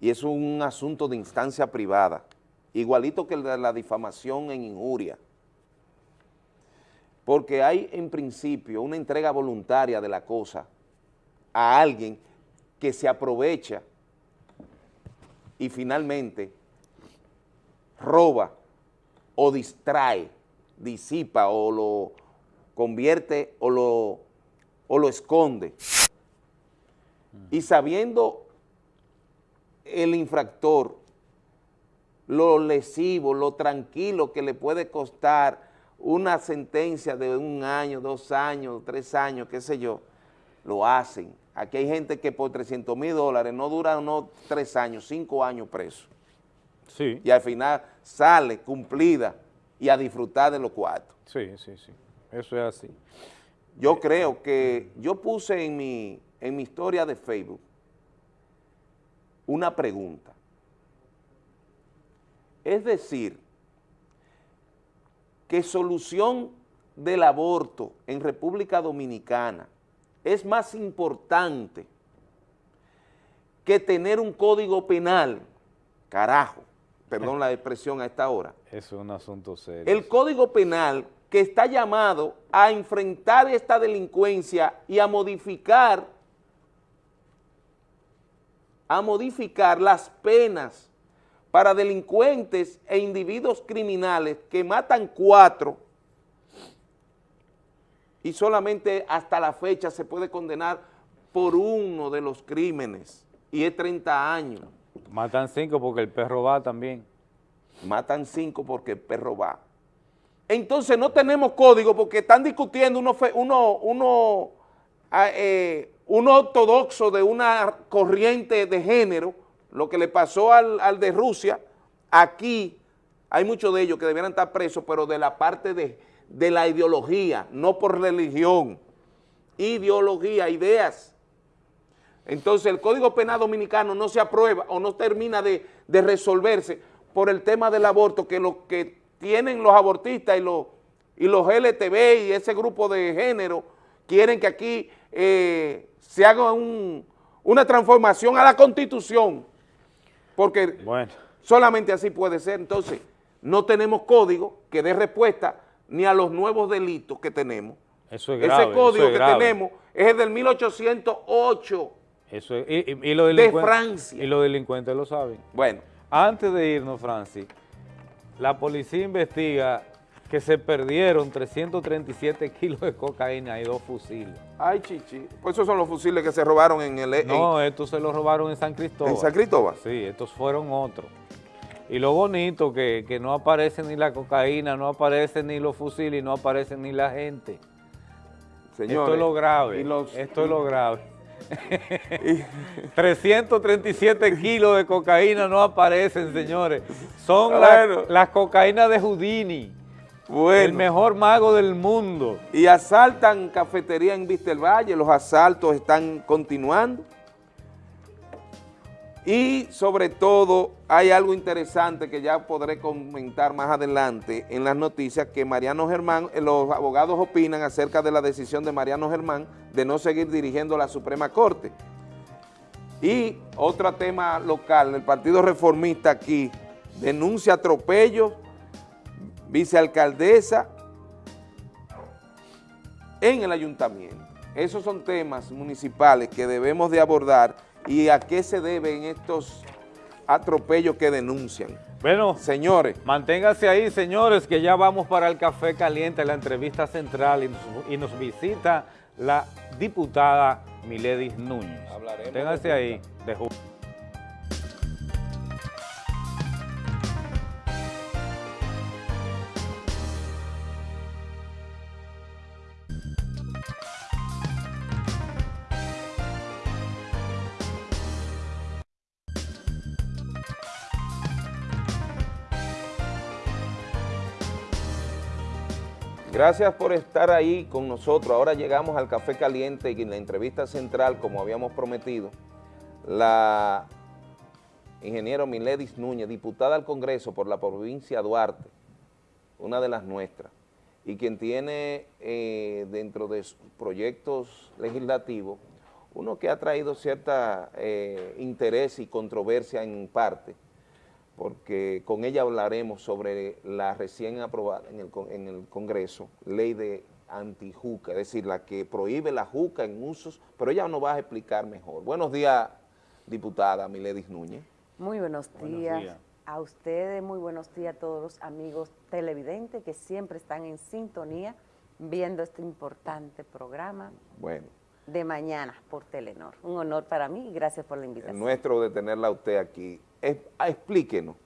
Speaker 4: Y es un asunto de instancia privada, igualito que la difamación en injuria. Porque hay en principio una entrega voluntaria de la cosa a alguien que se aprovecha y finalmente roba o distrae, disipa o lo convierte o lo, o lo esconde. Y sabiendo el infractor lo lesivo, lo tranquilo que le puede costar una sentencia de un año, dos años, tres años, qué sé yo, lo hacen. Aquí hay gente que por 300 mil dólares no dura no tres años, cinco años preso. Y al final sale cumplida y a disfrutar de los cuartos.
Speaker 1: Sí, sí, sí. Eso es así.
Speaker 4: Yo creo que yo puse en mi, en mi historia de Facebook una pregunta. Es decir, que solución del aborto en República Dominicana es más importante que tener un código penal, carajo, perdón la expresión a esta hora.
Speaker 1: Es un asunto serio.
Speaker 4: El Código Penal que está llamado a enfrentar esta delincuencia y a modificar, a modificar las penas para delincuentes e individuos criminales que matan cuatro y solamente hasta la fecha se puede condenar por uno de los crímenes y es 30 años.
Speaker 1: Matan cinco porque el perro va también.
Speaker 4: matan cinco porque el perro va. Entonces no tenemos código porque están discutiendo uno, uno, ah, eh, uno ortodoxo de una corriente de género, lo que le pasó al, al de Rusia, aquí hay muchos de ellos que debieran estar presos, pero de la parte de, de la ideología, no por religión, ideología, ideas. Entonces el Código Penal Dominicano no se aprueba o no termina de, de resolverse por el tema del aborto, que lo que tienen los abortistas y los, y los LTV y ese grupo de género quieren que aquí eh, se haga una transformación a la Constitución, porque solamente así puede ser. Entonces, no tenemos código que dé respuesta ni a los nuevos delitos que tenemos.
Speaker 1: Eso es grave,
Speaker 4: Ese código que tenemos es el del 1808
Speaker 1: eso y, los
Speaker 4: de Francia.
Speaker 1: Y los delincuentes lo saben.
Speaker 4: Bueno.
Speaker 1: Antes de irnos, Francis, la policía investiga que se perdieron 337 kilos de cocaína y dos fusiles.
Speaker 4: Ay, chichi. Pues esos son los fusiles que se robaron en el...
Speaker 1: No, estos se los robaron en San Cristóbal.
Speaker 4: ¿En San Cristóbal?
Speaker 1: Sí, estos fueron otros. Y lo bonito que, que no aparece ni la cocaína, no aparece ni los fusiles y no aparece ni la gente. Señores, esto es lo grave, esto es lo grave. 337 kilos de cocaína no aparecen, señores. Son las cocaínas de Houdini. El mejor mago del mundo.
Speaker 4: Y asaltan cafetería en Vista del Valle, los asaltos están continuando. Y sobre todo hay algo interesante que ya podré comentar más adelante en las noticias que Mariano Germán, eh, los abogados opinan acerca de la decisión de Mariano Germán de no seguir dirigiendo la Suprema Corte. Y otro tema local, el Partido Reformista aquí denuncia atropellos, vicealcaldesa en el ayuntamiento. Esos son temas municipales que debemos de abordar y a qué se deben estos atropellos que denuncian.
Speaker 1: Bueno, señores, manténganse ahí, señores, que ya vamos para el Café Caliente, la entrevista central, y nos, y nos visita la diputada Miledis Núñez. Manténganse ahí. De
Speaker 4: Gracias por estar ahí con nosotros. Ahora llegamos al Café Caliente y en la entrevista central, como habíamos prometido, la ingeniero Miledis Núñez, diputada al Congreso por la provincia Duarte, una de las nuestras, y quien tiene eh, dentro de sus proyectos legislativos uno que ha traído cierta eh, interés y controversia en parte, porque con ella hablaremos sobre la recién aprobada en el, Congreso, ley de antijuca, es decir, la que prohíbe la juca en usos, pero ella nos va a explicar mejor. Buenos días, diputada Miledis Núñez.
Speaker 21: Muy buenos días. A ustedes, muy buenos días a todos los amigos televidentes que siempre están en sintonía viendo este importante programa.
Speaker 4: Bueno.
Speaker 21: De mañana por Telenor. Un honor para mí y gracias por la invitación.
Speaker 4: El nuestro de tenerla a usted aquí. Ah, explíquenos,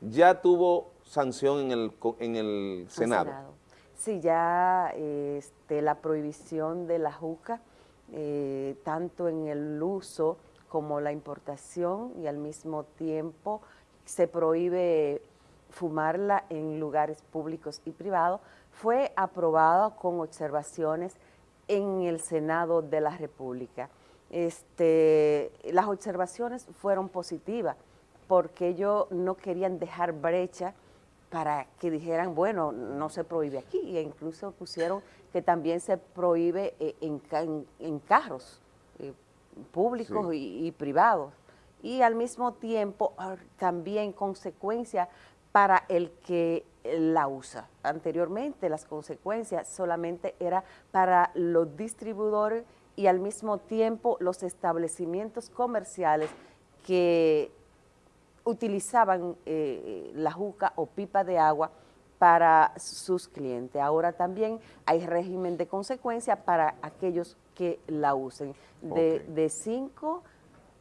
Speaker 4: ya tuvo sanción en el, en el Senado.
Speaker 21: Sí, ya este, la prohibición de la juca, eh, tanto en el uso como la importación y al mismo tiempo se prohíbe fumarla en lugares públicos y privados, fue aprobado con observaciones en el Senado de la República este, las observaciones fueron positivas porque ellos no querían dejar brecha para que dijeran, bueno, no se prohíbe aquí, e incluso pusieron que también se prohíbe eh, en, carros eh, públicos y, privados. Y al mismo tiempo ah, también consecuencia para el que la usa. Anteriormente las consecuencias solamente era para los distribuidores y al mismo tiempo los establecimientos comerciales que utilizaban eh, la juca o pipa de agua para sus clientes. Ahora también hay régimen de consecuencia para aquellos que la usen, de 5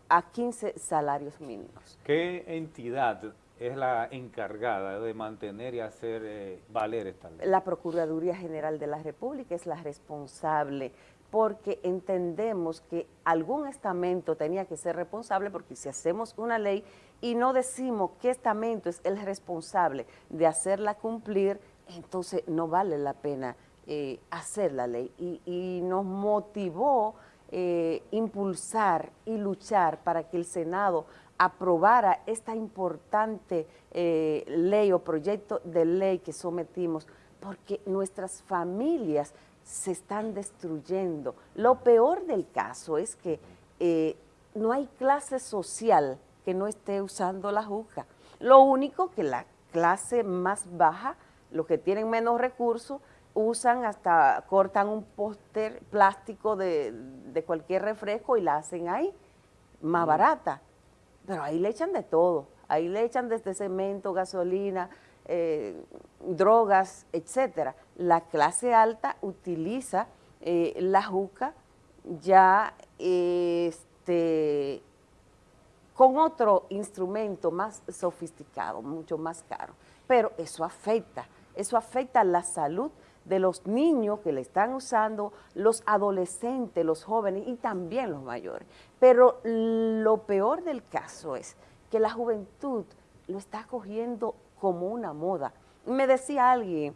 Speaker 21: a 15 salarios mínimos.
Speaker 1: ¿Qué entidad es la encargada de mantener y hacer eh, valer esta ley?
Speaker 21: La Procuraduría General de la República es la responsable porque entendemos que algún estamento tenía que ser responsable porque si hacemos una ley y no decimos qué estamento es el responsable de hacerla cumplir, entonces no vale la pena eh, hacer la ley. Y, nos motivó eh, impulsar y luchar para que el Senado aprobara esta importante eh, ley o proyecto de ley que sometimos, porque nuestras familias se están destruyendo. Lo peor del caso es que eh, no hay clase social que no esté usando la juca. Lo único que la clase más baja, los que tienen menos recursos, usan hasta, cortan un póster plástico de, de, cualquier refresco y la hacen ahí, más barata. Pero ahí le echan de todo, ahí le echan desde cemento, gasolina, eh, drogas, etcétera. La clase alta utiliza eh, la juca ya este, con otro instrumento más sofisticado, mucho más caro. Pero eso afecta, eso afecta la salud de los niños que le están usando, los adolescentes, los jóvenes y también los mayores. Pero lo peor del caso es que la juventud lo está cogiendo como una moda. Me decía alguien,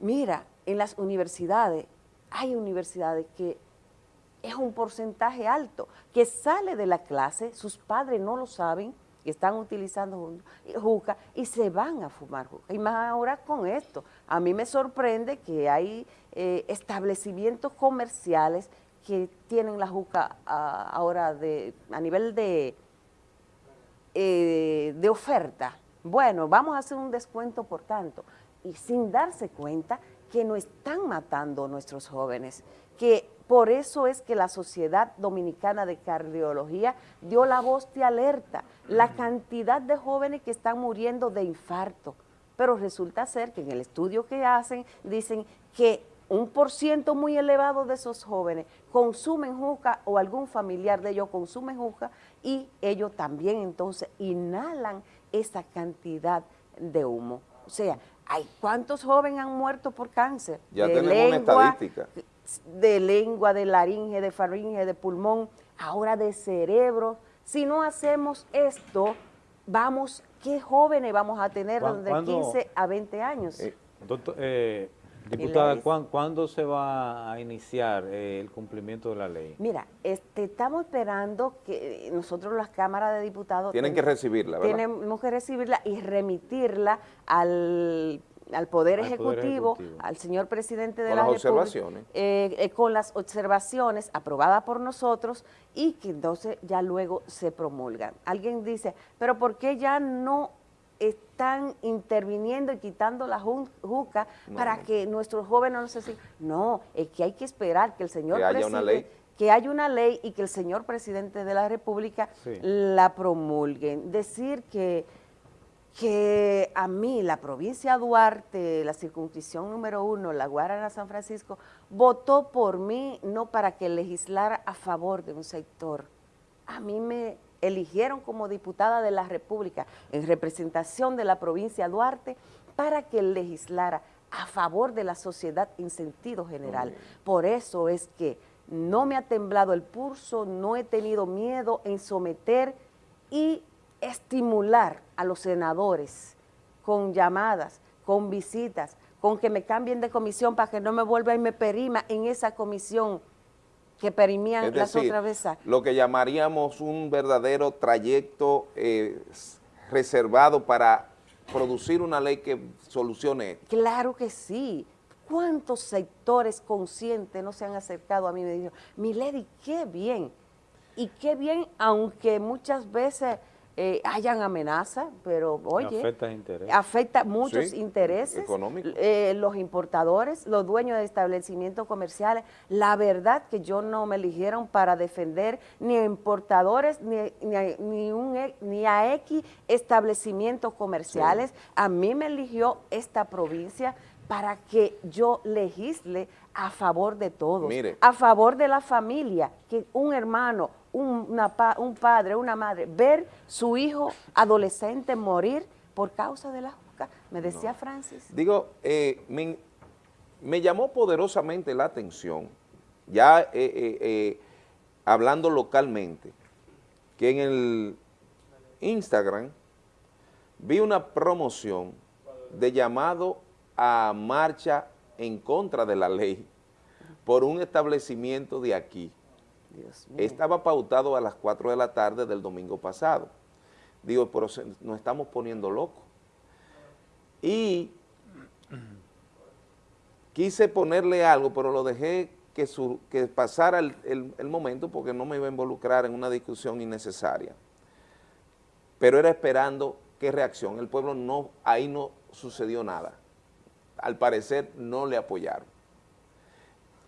Speaker 21: mira, en las universidades, hay universidades que es un porcentaje alto, que sale de la clase, sus padres no lo saben, que están utilizando juca y se van a fumar juca. Y más ahora con esto, a mí me sorprende que hay eh, establecimientos comerciales que tienen la juca ah, ahora de, a nivel de, eh, de oferta, bueno, vamos a hacer un descuento por tanto, y sin darse cuenta que no están matando a nuestros jóvenes, que por eso es que la Sociedad Dominicana de Cardiología dio la voz de alerta, la cantidad de jóvenes que están muriendo de infarto, pero resulta ser que en el estudio que hacen dicen que un por ciento muy elevado de esos jóvenes consumen juca o algún familiar de ellos consume juca y ellos también entonces inhalan esa cantidad de humo. O sea, hay ¿cuántos jóvenes han muerto por cáncer?
Speaker 4: Ya de tenemos una estadística.
Speaker 21: De lengua, de laringe, de faringe, de pulmón, ahora de cerebro. Si no hacemos esto, vamos, ¿qué jóvenes vamos a tener de 15 a 20 años?
Speaker 1: Eh, doctor, eh, Diputada, ¿cuándo, se va a iniciar eh, el cumplimiento de la ley?
Speaker 21: Mira, este, estamos esperando que nosotros las cámaras de diputados...
Speaker 4: Tienen que recibirla, ¿verdad?
Speaker 21: Tenemos que recibirla y remitirla al Poder, ejecutivo, al señor presidente de
Speaker 4: con
Speaker 21: la
Speaker 4: las observaciones.
Speaker 21: Eh, eh, con las observaciones aprobadas por nosotros y que entonces ya luego se promulgan. Alguien dice, pero ¿por qué ya no están interviniendo y quitando la juca para que nuestros jóvenes no se sigan. No, es que hay que esperar que el señor
Speaker 4: que haya una ley
Speaker 21: que haya una ley y que el señor presidente de la República la promulgue. Decir que, que a mí la provincia de Duarte, la circunscripción número uno, la Guarana San Francisco, votó por mí no para que legislara a favor de un sector. A mí me eligieron como diputada de la República en representación de la provincia de Duarte para que legislara a favor de la sociedad en sentido general. Por eso es que no me ha temblado el pulso, no he tenido miedo en someter y estimular a los senadores con llamadas, con visitas, con que me cambien de comisión para que no me vuelva y me perima en esa comisión que perimían las otras veces.
Speaker 4: Lo que llamaríamos un verdadero trayecto eh, reservado para producir una ley que solucione
Speaker 21: Claro que sí. ¿Cuántos sectores conscientes no se han acercado a mí y me dijeron, Milady, qué bien? Y qué bien, aunque muchas veces eh, hayan amenazas, pero oye,
Speaker 1: afecta,
Speaker 21: afecta muchos intereses, eh, los importadores, los dueños de establecimientos comerciales, la verdad que yo no me eligieron para defender ni a importadores ni, a, ni, un, e, ni a X establecimientos comerciales, a mí me eligió esta provincia para que yo legisle a favor de todos, a favor de la familia, que un hermano, un, un padre, una madre, ver su hijo adolescente morir por causa de la juca, me decía Francis.
Speaker 4: Digo, eh, me, me llamó poderosamente la atención, ya eh, eh, hablando localmente, que en el Instagram vi una promoción de llamado a marcha en contra de la ley por un establecimiento de aquí. Estaba pautado a las 4 de la tarde del domingo pasado. Digo, pero se- nos estamos poniendo locos. Y quise ponerle algo, pero lo dejé que, su- que pasara el, el- el momento porque no me iba a involucrar en una discusión innecesaria. Pero era esperando qué reacción. El pueblo no, ahí no sucedió nada. Al parecer no le apoyaron.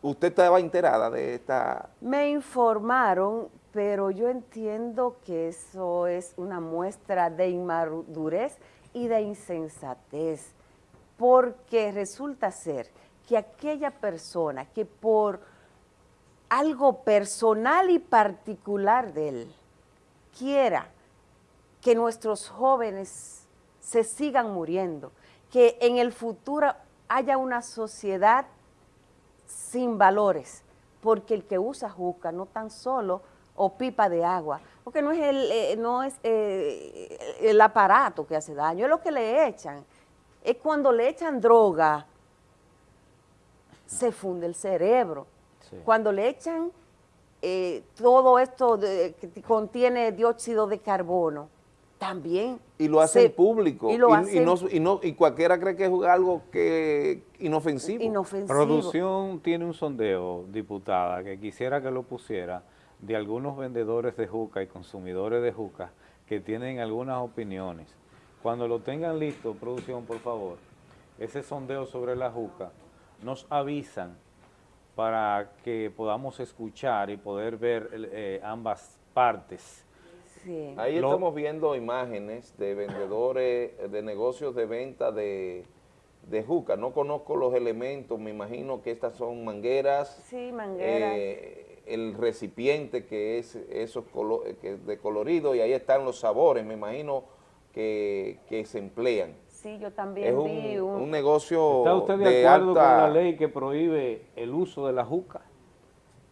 Speaker 4: ¿Usted estaba enterada de esta...?
Speaker 21: Me informaron, pero yo entiendo que eso es una muestra de inmadurez y de insensatez, porque resulta ser que aquella persona que por algo personal y particular de él quiera que nuestros jóvenes se sigan muriendo, que en el futuro haya una sociedad sin valores, porque el que usa juca no tan solo o pipa de agua, porque no es el, eh, no es eh, el aparato que hace daño, es lo que le echan. Es cuando le echan droga, se funde el cerebro. Cuando le echan eh, todo esto de- que contiene dióxido de carbono, también.
Speaker 4: Y lo hacen
Speaker 21: se-
Speaker 4: público.
Speaker 21: Y lo
Speaker 4: y,
Speaker 21: hacen
Speaker 4: no, y, no- y cualquiera cree que es algo que inofensivo.
Speaker 21: inofensivo.
Speaker 1: Producción tiene un sondeo, diputada, que quisiera que lo pusiera, de algunos vendedores de juca y consumidores de juca que tienen algunas opiniones. Cuando lo tengan listo, producción, por favor, ese sondeo sobre la juca, nos avisan para que podamos escuchar y poder ver el- eh, ambas partes.
Speaker 21: Sí.
Speaker 4: Ahí
Speaker 1: Lo-
Speaker 4: estamos viendo imágenes de vendedores, de negocios de venta de, de juca. No conozco los elementos, me imagino que estas son mangueras.
Speaker 21: Sí, mangueras.
Speaker 4: eh, el recipiente que es esos colo- que es de colorido y ahí están los sabores, me imagino que, que se emplean.
Speaker 21: Sí, yo también
Speaker 4: Es
Speaker 21: vi
Speaker 4: un, negocio
Speaker 1: ¿Está usted de,
Speaker 4: de
Speaker 1: acuerdo
Speaker 4: alta...
Speaker 1: con la ley que prohíbe el uso de la juca?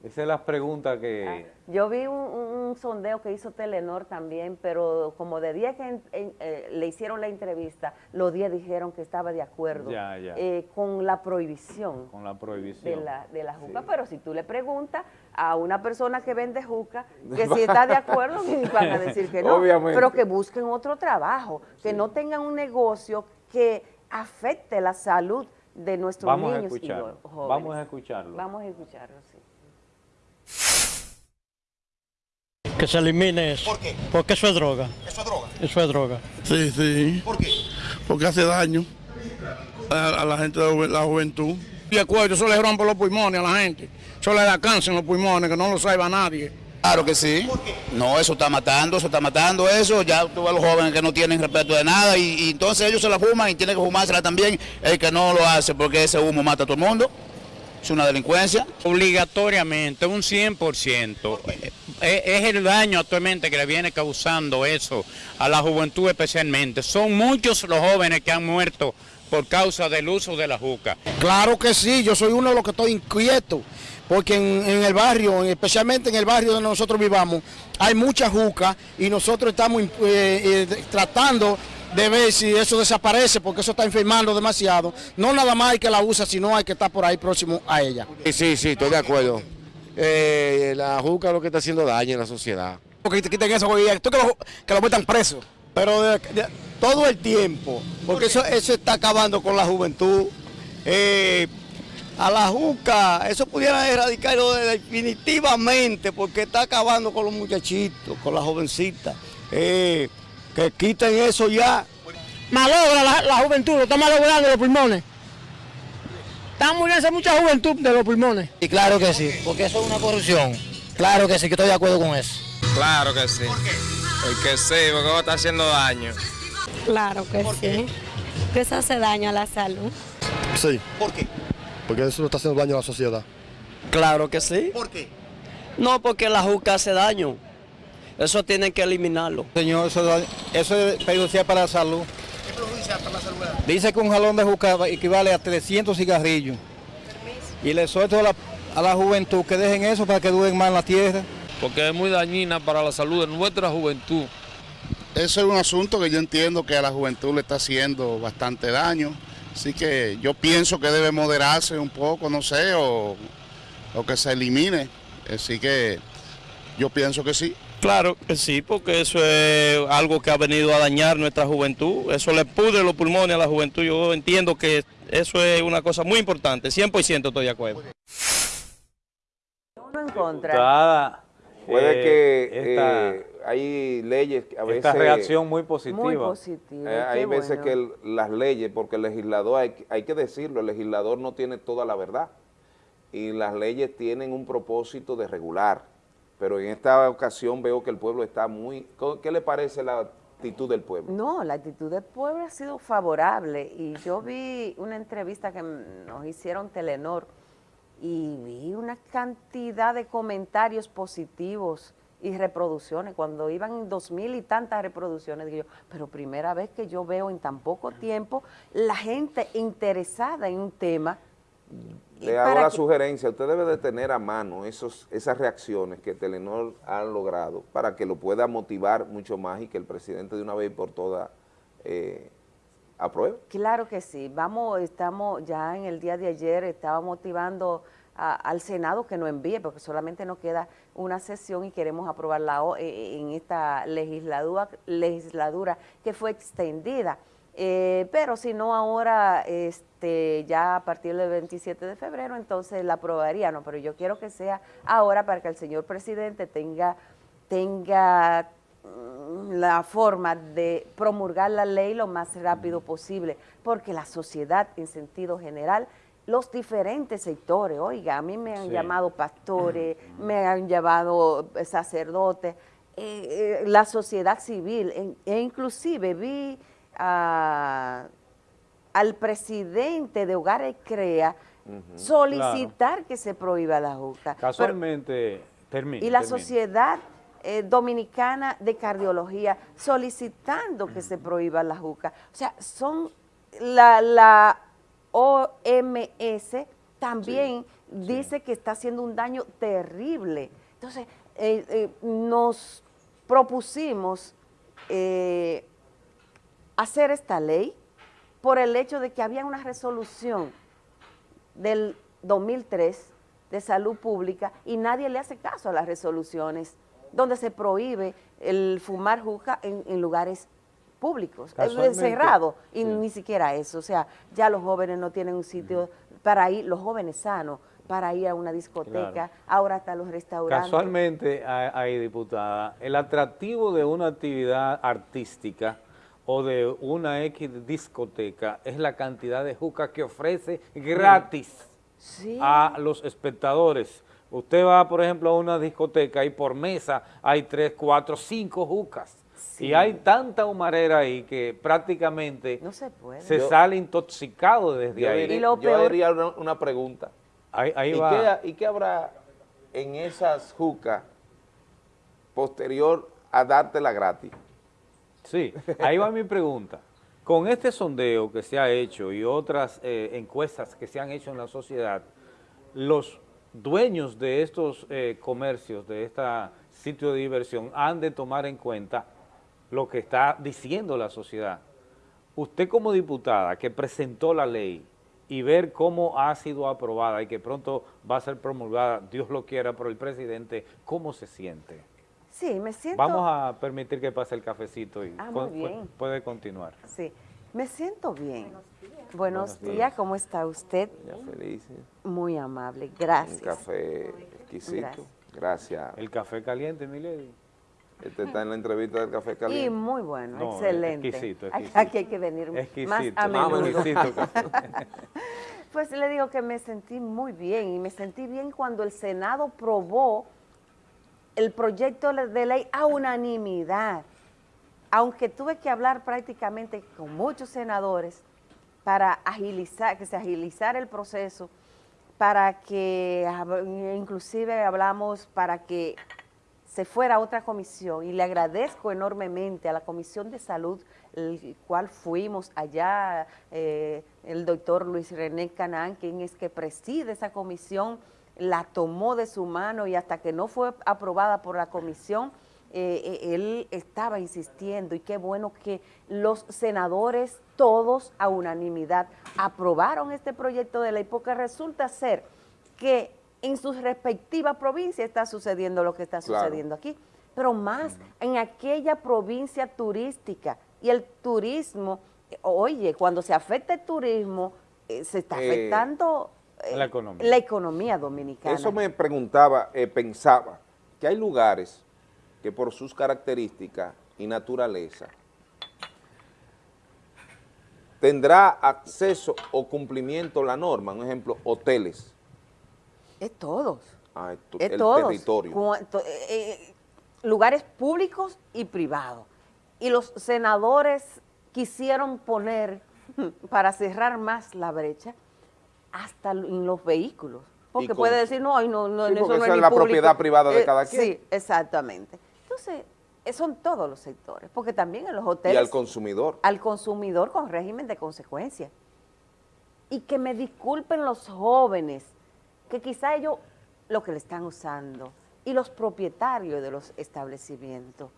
Speaker 1: Esa es la pregunta que...
Speaker 21: Yo vi un, un- un sondeo que hizo Telenor también, pero como de 10 que en- en- eh, le hicieron la entrevista, los 10 dijeron que estaba de acuerdo
Speaker 1: Ya, ya.
Speaker 21: eh, con la prohibición
Speaker 1: con la prohibición.
Speaker 21: de la, de la juca. Pero si tú le preguntas a una persona que vende juca que si está de acuerdo, van a decir que no.
Speaker 4: Obviamente.
Speaker 21: Pero que busquen otro trabajo, que no tengan un negocio que afecte la salud de nuestros
Speaker 1: Vamos a
Speaker 21: niños y jóvenes.
Speaker 1: Vamos a escucharlo.
Speaker 21: Vamos a escucharlo, sí.
Speaker 22: Que se elimine eso.
Speaker 23: ¿Por qué?
Speaker 22: Porque eso es droga.
Speaker 23: ¿Eso es droga?
Speaker 22: Eso es droga.
Speaker 23: Sí, sí. ¿Por qué?
Speaker 11: Porque hace daño a, a la gente de la ju- la juventud.
Speaker 23: Y el cuello, eso le rompe los pulmones a la gente. Eso le da cáncer en los pulmones, que no lo sabe nadie.
Speaker 24: Claro que sí. No, eso está matando, eso está matando eso. Ya tú ves a los jóvenes que no tienen respeto de nada y, y entonces ellos se la fuman y tienen que fumársela también el que no lo hace porque ese humo mata a todo el mundo. Es una delincuencia.
Speaker 25: Obligatoriamente, un 100%. Eh, Es el daño actualmente que le viene causando eso a la juventud especialmente. Son muchos los jóvenes que han muerto por causa del uso de la juca.
Speaker 23: Claro que sí, yo soy uno de los que estoy inquieto, porque en, en el barrio, especialmente en el barrio donde nosotros vivamos, hay mucha juca y nosotros estamos eh, eh, tratando de ver si eso desaparece, porque eso está enfermando demasiado. No nada más hay que la usa, sino hay que estar por ahí próximo a ella.
Speaker 26: Sí, sí, sí, estoy de acuerdo. Eh, la juca es lo que está haciendo daño en la sociedad.
Speaker 23: Porque te quiten eso, tú que lo, que lo metan preso.
Speaker 27: Pero de- de- todo el tiempo, porque eso, eso está acabando con la juventud. Eh, a la juca, eso pudiera erradicarlo definitivamente, porque está acabando con los muchachitos, con las jovencitas. Eh, que quiten eso ya.
Speaker 22: Malogra la, la juventud, lo está malogrando los pulmones. Está muriendo mucha juventud de los pulmones.
Speaker 28: Y claro que sí, porque eso es una corrupción. Claro que sí, que estoy de acuerdo con eso.
Speaker 29: Claro que sí. Porque sí, porque va a estar haciendo daño.
Speaker 30: Claro que sí. Que eso hace daño a la salud.
Speaker 27: Sí.
Speaker 23: ¿Por qué?
Speaker 27: Porque eso está haciendo daño a la sociedad.
Speaker 28: Claro que sí.
Speaker 23: ¿Por qué?
Speaker 28: No, porque la juca hace daño. Eso tienen que eliminarlo.
Speaker 27: Señor, eso, eso es perjudicial para la salud.
Speaker 31: Dice que un jalón de juca equivale a 300 cigarrillos. Y le suelto a la, a la juventud que dejen eso para que duren más en la tierra.
Speaker 32: Porque es muy dañina para la salud de nuestra juventud.
Speaker 18: Eso es un asunto que yo entiendo que a la juventud le está haciendo bastante daño. Así que yo pienso que debe moderarse un poco, no sé, o, o que se elimine. Así que yo pienso que sí.
Speaker 31: Claro que sí, porque eso es algo que ha venido a dañar nuestra juventud. Eso le pudre los pulmones a la juventud. Yo entiendo que eso es una cosa muy importante. 100% estoy de acuerdo.
Speaker 21: Uno en contra.
Speaker 1: Diputada,
Speaker 4: Puede
Speaker 1: eh,
Speaker 4: que
Speaker 1: esta-
Speaker 4: eh, hay leyes que a veces...
Speaker 1: esta reacción muy positiva.
Speaker 21: Muy positiva.
Speaker 4: Eh, hay veces
Speaker 21: bueno.
Speaker 4: que el- las leyes, porque el legislador, hay, que- hay que decirlo, el legislador no tiene toda la verdad y las leyes tienen un propósito de regular, pero en esta ocasión veo que el pueblo está muy... ¿Qué le parece la actitud del pueblo?
Speaker 21: No, la actitud del pueblo ha sido favorable y yo vi una entrevista que nos hicieron Telenor y vi una cantidad de comentarios positivos y reproducciones, cuando iban dos mil y tantas reproducciones, digo yo, pero primera vez que yo veo en tan poco tiempo la gente interesada en un tema.
Speaker 4: Le hago la
Speaker 21: que-
Speaker 4: sugerencia, usted debe de tener a mano esos, esas reacciones que Telenor ha logrado para que lo pueda motivar mucho más y que el presidente de una vez por todas eh, apruebe.
Speaker 21: Claro que sí. Vamos, estamos ya en el día de ayer, estaba motivando a- al Senado que nos envíe, porque solamente nos queda una sesión y queremos aprobarla eh, en esta legislatura, legislatura que fue extendida. Eh, pero si no ahora, este, ya a partir del 27 de febrero, entonces la aprobaría, no, pero yo quiero que sea ahora para que el señor presidente tenga, tenga mm, la forma de promulgar la ley lo más rápido posible, porque la sociedad en sentido general, los diferentes sectores, oiga, a mí me han
Speaker 33: Sí.
Speaker 21: llamado pastores, me han llamado sacerdotes, eh, eh, la sociedad civil, e inclusive vi a- al presidente de Hogares Crea solicitar que se prohíba la juca.
Speaker 1: Casualmente, termino.
Speaker 21: y la. Sociedad eh, Dominicana de Cardiología solicitando que se prohíba la juca. O sea, son la, la OMS también dice que está haciendo un daño terrible. Entonces, eh, eh, nos propusimos eh, hacer esta ley por el hecho de que había una resolución del 2003 de salud pública y nadie le hace caso a las resoluciones donde se prohíbe el fumar juca en, en lugares públicos, es
Speaker 33: Casualmente,
Speaker 21: cerrado, y ni siquiera eso, o sea, ya los jóvenes no tienen un sitio para ir, los jóvenes sanos, para ir a una discoteca,
Speaker 1: Claro.
Speaker 21: ahora hasta los restaurantes.
Speaker 1: Casualmente, ahí, diputada, el atractivo de una actividad artística o de una X discoteca es la cantidad de juca que ofrece gratis
Speaker 21: Sí.
Speaker 1: a los espectadores. Usted va, por ejemplo, a una discoteca y por mesa hay tres, cuatro, cinco jucas. Y hay tanta humarera ahí que prácticamente
Speaker 21: no se, puede.
Speaker 1: se
Speaker 4: Yo-
Speaker 1: sale intoxicado desde
Speaker 4: Yo
Speaker 1: ahí.
Speaker 4: diría, yo diría una, una pregunta.
Speaker 1: Ahí, ahí
Speaker 4: ¿Y,
Speaker 1: va.
Speaker 4: qué, y qué habrá en esas jucas posterior a dártela gratis?
Speaker 1: Sí, ahí va mi pregunta. Con este sondeo que se ha hecho y otras eh, encuestas que se han hecho en la sociedad, los dueños de estos eh, comercios, de este sitio de diversión, han de tomar en cuenta lo que está diciendo la sociedad. Usted como diputada que presentó la ley y ver cómo ha sido aprobada y que pronto va a ser promulgada, Dios lo quiera, por el presidente, ¿cómo se siente?
Speaker 21: Sí, me siento...
Speaker 1: Vamos a permitir que pase el cafecito y
Speaker 21: Ah,
Speaker 1: puede continuar.
Speaker 21: Sí, me siento bien. Buenos,
Speaker 4: Buenos
Speaker 21: días.
Speaker 4: días.
Speaker 21: ¿cómo está usted?
Speaker 4: Ya feliz. ¿eh?
Speaker 21: Muy amable, gracias.
Speaker 4: Un café exquisito.
Speaker 21: Gracias.
Speaker 4: Gracias.
Speaker 1: El café caliente, mi lady.
Speaker 4: Este está en la entrevista del café caliente.
Speaker 21: Y muy bueno,
Speaker 1: No,
Speaker 21: excelente.
Speaker 1: exquisito,
Speaker 21: Aquí-
Speaker 1: exquisito.
Speaker 21: Aquí hay que venir más
Speaker 1: Exquisito,
Speaker 21: a
Speaker 1: más
Speaker 21: menudo.
Speaker 1: exquisito.
Speaker 21: Pues le digo que me sentí muy bien y me sentí bien cuando el Senado probó el proyecto de ley a unanimidad, aunque tuve que hablar prácticamente con muchos senadores para agilizar, que se agilizara el proceso, para que, hab- inclusive hablamos para que se fuera a otra comisión. Y le agradezco enormemente a la Comisión de Salud, el cual fuimos allá, eh, el doctor Luis René Canán, quien es que preside esa comisión, la tomó de su mano y hasta que no fue aprobada por la comisión, eh, eh, él estaba insistiendo y qué bueno que los senadores todos a unanimidad aprobaron este proyecto de ley porque resulta ser que en sus respectivas provincias está sucediendo lo que está sucediendo aquí, pero más en aquella provincia turística. Y el turismo, oye, cuando se afecta el turismo, eh, se está
Speaker 4: Eh,
Speaker 21: afectando
Speaker 1: la economía.
Speaker 21: la economía dominicana.
Speaker 4: Eso me preguntaba, eh, pensaba, que hay lugares que por sus características y naturaleza tendrá acceso o cumplimiento la norma, un ejemplo, hoteles,
Speaker 21: Es todos.
Speaker 4: ah, tu-
Speaker 21: Es
Speaker 4: el
Speaker 21: todos.
Speaker 4: territorio.
Speaker 21: Cuanto- eh, eh, lugares públicos y privados. Y los senadores quisieron poner, para cerrar más la brecha, hasta en los vehículos. Porque
Speaker 4: con-
Speaker 21: puede decir, no, ay, no, no,
Speaker 4: Sí,
Speaker 21: eso no
Speaker 4: esa
Speaker 21: es
Speaker 4: es la
Speaker 21: público.
Speaker 4: propiedad privada de
Speaker 21: Eh,
Speaker 4: cada quien.
Speaker 21: Sí, exactamente. Entonces, eh, son todos los sectores, porque también en los
Speaker 4: Y
Speaker 21: hoteles...
Speaker 4: al consumidor.
Speaker 21: al consumidor con régimen de consecuencia. Y que me disculpen los jóvenes, que quizá ellos lo que le están usando, y los propietarios de los establecimientos.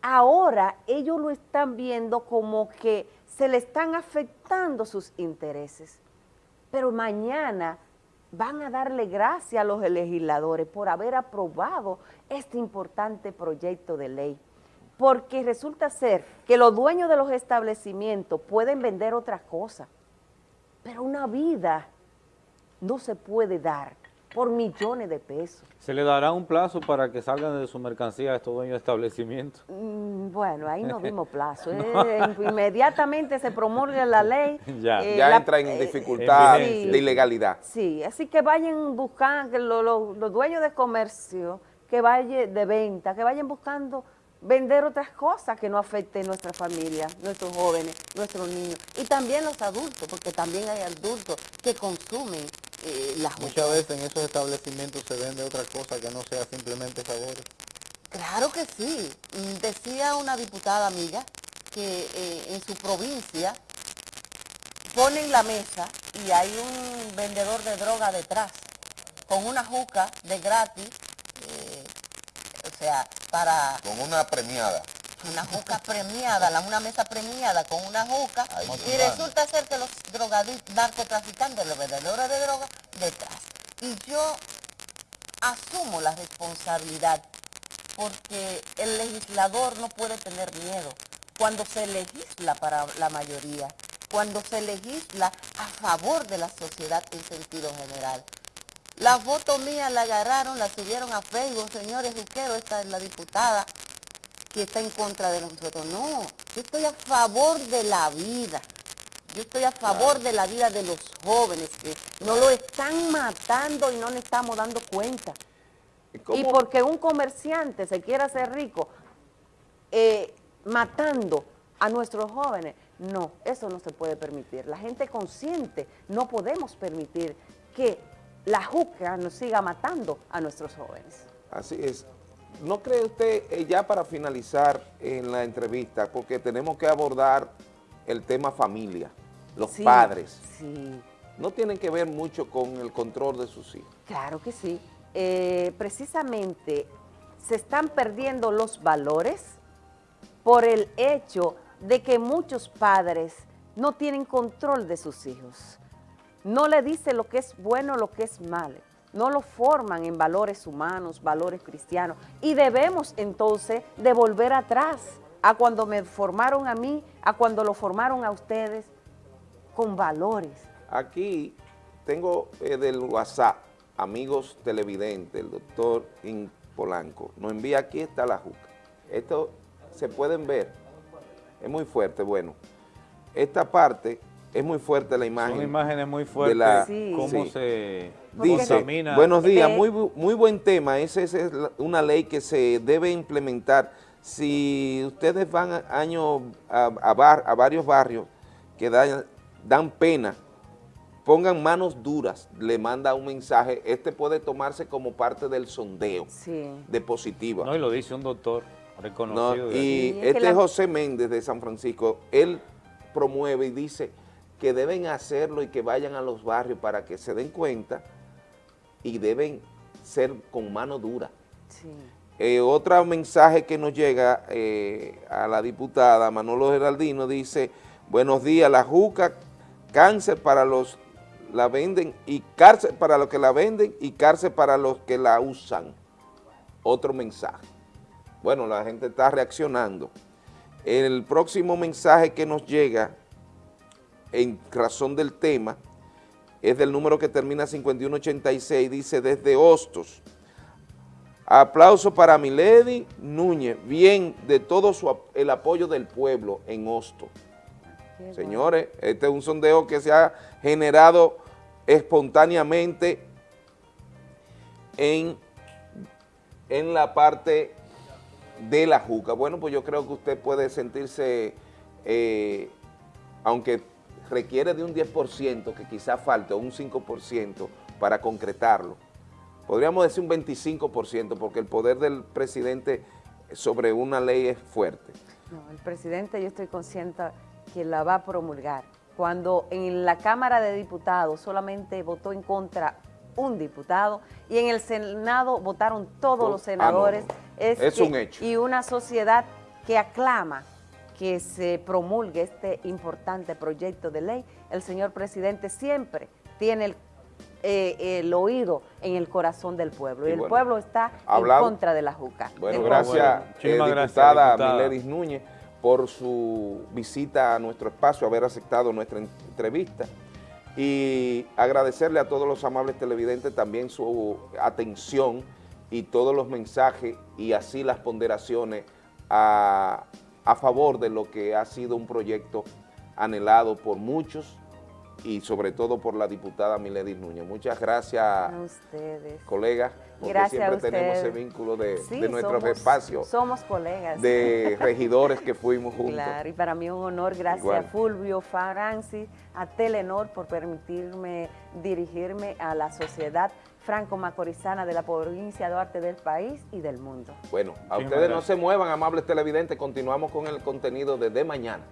Speaker 21: Ahora ellos lo están viendo como que se le están afectando sus intereses, pero mañana van a darle gracias a los legisladores por haber aprobado este importante proyecto de ley. Porque resulta ser que los dueños de los establecimientos pueden vender otras cosas, pero una vida no se puede dar por millones de pesos.
Speaker 1: ¿Se le dará un plazo para que salgan de su mercancía a estos dueños de establecimientos?
Speaker 21: Mm, Bueno, ahí no dimos plazo. eh, inmediatamente se promulga la ley.
Speaker 1: Ya.
Speaker 21: eh,
Speaker 4: ya
Speaker 21: la-
Speaker 4: entra en
Speaker 21: eh,
Speaker 4: dificultad de ilegalidad.
Speaker 21: Sí, así que vayan buscando, que lo- lo- los dueños de comercio, que vayan de venta, que vayan buscando vender otras cosas que no afecten nuestra familia, nuestros jóvenes, nuestros niños y también los adultos, porque también hay adultos que consumen eh, la
Speaker 33: Muchas veces en esos establecimientos se vende otra cosa que no sea simplemente sabores.
Speaker 21: Claro que sí. Mm, Decía una diputada amiga que eh, en su provincia ponen la mesa y hay un vendedor de droga detrás con una juca de gratis, eh, o sea, para
Speaker 33: Con una premiada.
Speaker 21: una juca premiada, la- una mesa premiada con una juca y resulta ser que los drogadictos, narcotraficantes, los vendedores de droga detrás. Y yo asumo la responsabilidad porque el legislador no puede tener miedo cuando se legisla para la mayoría, cuando se legisla a favor de la sociedad en sentido general. La foto mía la agarraron, la subieron a Facebook, señores Juquero, esta es la diputada que está en contra de nosotros. No, yo estoy a favor de la vida. Yo estoy a favor de la vida de los jóvenes que no lo están matando y no le estamos dando cuenta. Y porque un comerciante se quiera hacer rico eh, matando a nuestros jóvenes, no, eso no se puede permitir. La gente consciente no podemos permitir que la juca nos siga matando a nuestros jóvenes.
Speaker 4: Así es. ¿No cree usted, eh, ya para finalizar en la entrevista, porque tenemos que abordar el tema familia, los
Speaker 21: Sí,
Speaker 4: padres,
Speaker 21: Sí,
Speaker 4: no tienen que ver mucho con el control de sus hijos?
Speaker 21: claro que sí. Eh, precisamente se están perdiendo los valores por el hecho de que muchos padres no tienen control de sus hijos. No le dicen lo que es bueno, lo que es malo. No lo forman en valores humanos, valores cristianos. Y debemos entonces de volver atrás a cuando me formaron a mí, a cuando lo formaron a ustedes, con valores.
Speaker 4: Aquí tengo eh, del WhatsApp, amigos televidentes, el doctor In Polanco, nos envía, aquí está la juca. Esto se pueden ver, es muy fuerte, bueno. Esta parte es muy fuerte la imagen.
Speaker 1: Son imágenes muy
Speaker 4: de
Speaker 1: fuertes,
Speaker 4: la-
Speaker 1: cómo
Speaker 4: sí.
Speaker 1: se
Speaker 4: Dice,
Speaker 1: contamina.
Speaker 4: buenos días, muy, muy buen tema, esa es una ley que se debe implementar. Si ustedes van a, año a, a bar- a varios barrios que dan, dan pena pongan manos duras, le manda un mensaje, este puede tomarse como parte del sondeo de positiva.
Speaker 1: No, y lo dice un doctor reconocido.
Speaker 4: No, y este José Méndez de San Francisco, él promueve y dice que deben hacerlo y que vayan a los barrios para que se den cuenta y deben ser con mano dura. Eh, otro mensaje que nos llega eh, a la diputada Manolo Geraldino dice, buenos días, la juca, cáncer para los la venden y cárcel para los que la venden y cárcel para los que la usan. Otro mensaje. Bueno, la gente está reaccionando. El próximo mensaje que nos llega en razón del tema es del número que termina 5186, dice desde Hostos. Aplauso para Milady Núñez, bien de todo su, el apoyo del pueblo en Hostos. Señores, este es un sondeo que se ha generado espontáneamente en, en la parte de la juca. Bueno, pues yo creo que usted puede sentirse, eh, aunque requiere de un 10%, que quizá falte, o un 5% para concretarlo. Podríamos decir un 25%, porque el poder del presidente sobre una ley es fuerte.
Speaker 21: No, el presidente yo estoy consciente que la va a promulgar. Cuando en la Cámara de Diputados solamente votó en contra un diputado y en el Senado votaron todos los senadores.
Speaker 4: Ah, es, un hecho.
Speaker 21: Y una sociedad que aclama que se promulgue este importante proyecto de ley, el señor presidente siempre tiene el, eh, oído en el corazón del pueblo. Y, el pueblo está en contra de la JUCA.
Speaker 4: Bueno, gracias, eh, diputada, Miledis Núñez por su visita a nuestro espacio, haber aceptado nuestra entrevista y agradecerle a todos los amables televidentes también su atención y todos los mensajes y así las ponderaciones a, a favor de lo que ha sido un proyecto anhelado por muchos y sobre todo por la diputada Milady Núñez. Muchas gracias, a
Speaker 21: ustedes.
Speaker 4: colegas, porque siempre tenemos ese vínculo de, de nuestros espacios.
Speaker 21: Somos colegas.
Speaker 4: De regidores que fuimos juntos.
Speaker 21: Claro, y para mí un honor, gracias a Fulvio Francis, a Telenor por permitirme dirigirme a la sociedad franco-macorizana de la provincia de Duarte del país y del mundo.
Speaker 4: Bueno, a ustedes no se muevan, amables televidentes, continuamos con el contenido de De Mañana.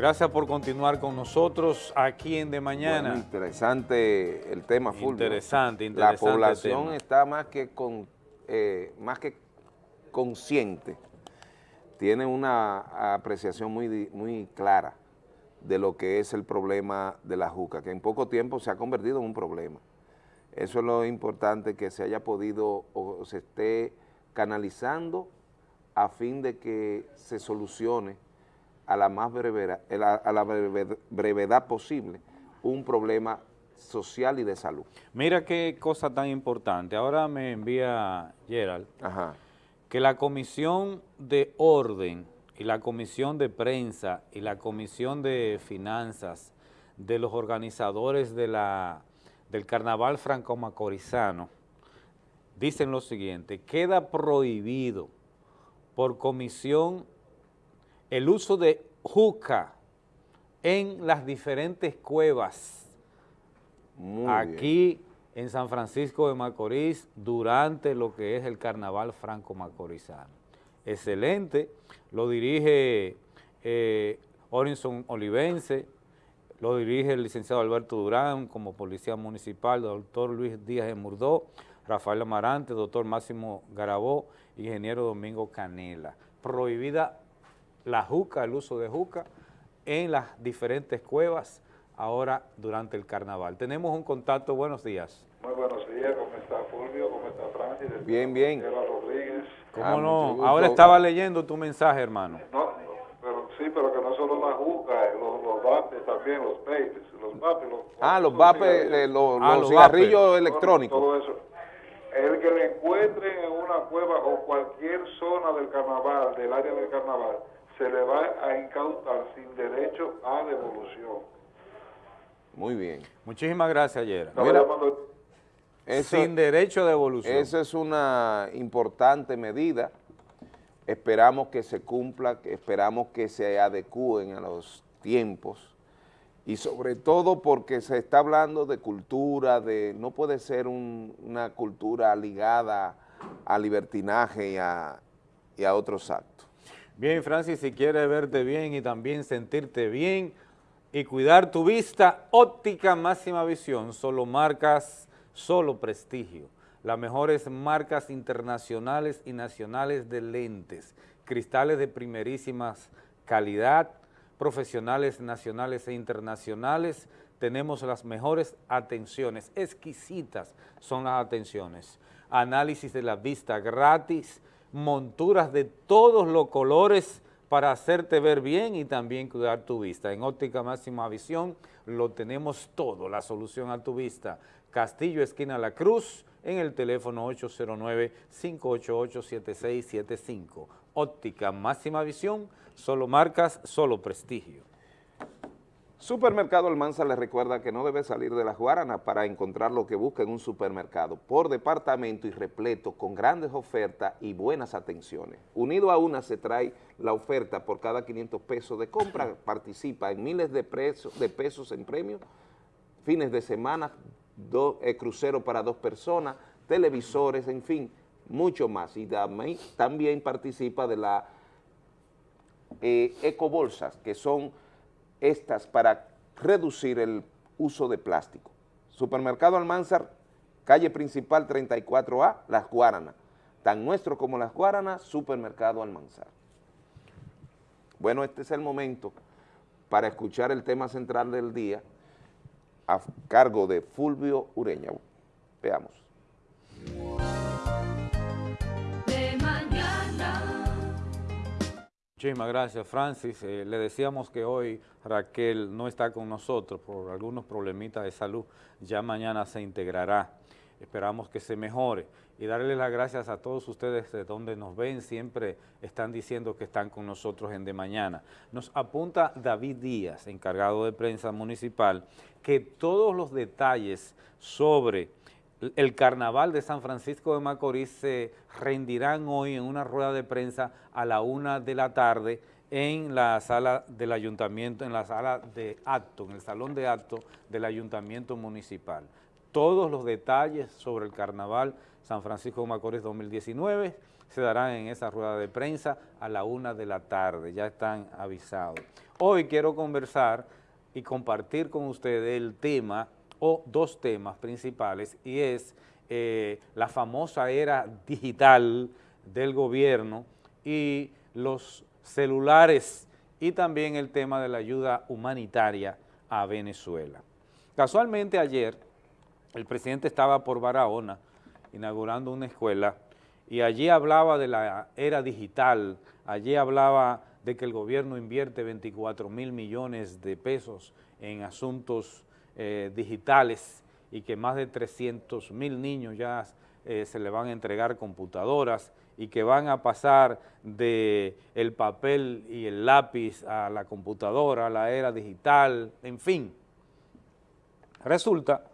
Speaker 1: Gracias por continuar con nosotros aquí en De Mañana.
Speaker 4: interesante el tema, Fulvio.
Speaker 1: Interesante, interesante
Speaker 4: La población está más que, con, eh, más que consciente, tiene una apreciación muy, muy clara de lo que es el problema de la juca, que en poco tiempo se ha convertido en un problema. Eso es lo importante que se haya podido o se esté canalizando a fin de que se solucione a la más brevedad, a la brevedad posible un problema social y de salud.
Speaker 1: Mira qué cosa tan importante. Ahora me envía Gerald que la Comisión de Orden y la Comisión de Prensa y la Comisión de Finanzas de los organizadores de la, del Carnaval Franco-Macorizano dicen lo siguiente, queda prohibido por comisión el uso de juca en las diferentes cuevas aquí en San Francisco de Macorís durante lo que es el Carnaval Franco-Macorizano. Excelente, lo dirige eh, Orinson Olivense, lo dirige el licenciado Alberto Durán como policía municipal, doctor Luis Díaz de Murdó, Rafael Amarante, doctor Máximo Garabó, ingeniero Domingo Canela. Prohibida la juca, el uso de juca en las diferentes cuevas ahora durante el carnaval. Tenemos un contacto, buenos días.
Speaker 34: Muy buenos días, ¿cómo está Fulvio? ¿Cómo está Francis?
Speaker 4: Bien, bien.
Speaker 34: Rodríguez.
Speaker 1: ¿Cómo ah, no? Ahora estaba leyendo tu mensaje, hermano.
Speaker 34: No, pero sí, pero que no solo la juca, eh, los, los vapes también, los papes, los vapes. Los,
Speaker 4: ah, los vapes, los, ah, los, cigarrillos electrónicos.
Speaker 34: Todo eso. El que le encuentren en una cueva o cualquier zona del carnaval, del área del carnaval, se le va a incautar sin derecho a devolución.
Speaker 4: Muy bien.
Speaker 1: Muchísimas gracias, Yera. Mira,
Speaker 4: Eso-
Speaker 1: sin derecho de devolución.
Speaker 4: Esa es una importante medida. Esperamos que se cumpla, que esperamos que se adecúen a los tiempos y sobre todo porque se está hablando de cultura, de no puede ser un- una cultura ligada al libertinaje y a, y a otros actos.
Speaker 1: Bien, Francis, si quieres verte bien y también sentirte bien y cuidar tu vista, óptica máxima visión, solo marcas, solo prestigio. Las mejores marcas internacionales y nacionales de lentes, cristales de primerísimas calidad, profesionales nacionales e internacionales, tenemos las mejores atenciones, exquisitas son las atenciones. Análisis de la vista gratis, monturas de todos los colores para hacerte ver bien y también cuidar tu vista. En óptica máxima visión lo tenemos todo, la solución a tu vista. Castillo, esquina La Cruz, en el teléfono 809-588-7675. Óptica máxima visión, solo marcas, solo prestigio.
Speaker 4: Supermercado Almanza les recuerda que no debe salir de la Guarana para encontrar lo que busca en un supermercado, por departamento y repleto, con grandes ofertas y buenas atenciones. Unido a una se trae la oferta por cada 500 pesos de compra, participa en miles de, presos- de pesos en premios, fines de semana, do- eh, crucero para dos personas, televisores, en fin, mucho más. Y también, también participa de la eh, ecobolsas, que son estas para reducir el uso de plástico. Supermercado Almanzar, calle principal 34A, Las Guaranas. Tan nuestro como Las Guaranas, Supermercado Almanzar. Bueno, este es el momento para escuchar el tema central del día a cargo de Fulvio Ureña. Veamos.
Speaker 1: Muchísimas gracias, Francis. Eh, le decíamos que hoy Raquel no está con nosotros por algunos problemitas de salud. Ya mañana se integrará. Esperamos que se mejore y darle las gracias a todos ustedes de donde nos ven. Siempre están diciendo que están con nosotros en De Mañana. Nos apunta David Díaz, encargado de prensa municipal, que todos los detalles sobre el carnaval de San Francisco de Macorís se rendirán hoy en una rueda de prensa a la una de la tarde en la sala del ayuntamiento, en la sala de acto, en el salón de acto del ayuntamiento municipal. Todos los detalles sobre el carnaval San Francisco de Macorís 2019 se darán en esa rueda de prensa a la una de la tarde, ya están avisados. Hoy quiero conversar y compartir con ustedes el tema o dos temas principales y es eh, la famosa era digital del gobierno y los celulares y también el tema de la ayuda humanitaria a Venezuela. Casualmente ayer el presidente estaba por Barahona inaugurando una escuela y allí hablaba de la era digital, allí hablaba de que el gobierno invierte 24 mil millones de pesos en asuntos eh, digitales y que más de 300 mil niños ya eh, se le van a entregar computadoras y que van a pasar de el papel y el lápiz a la computadora, a la era digital, en fin. Resulta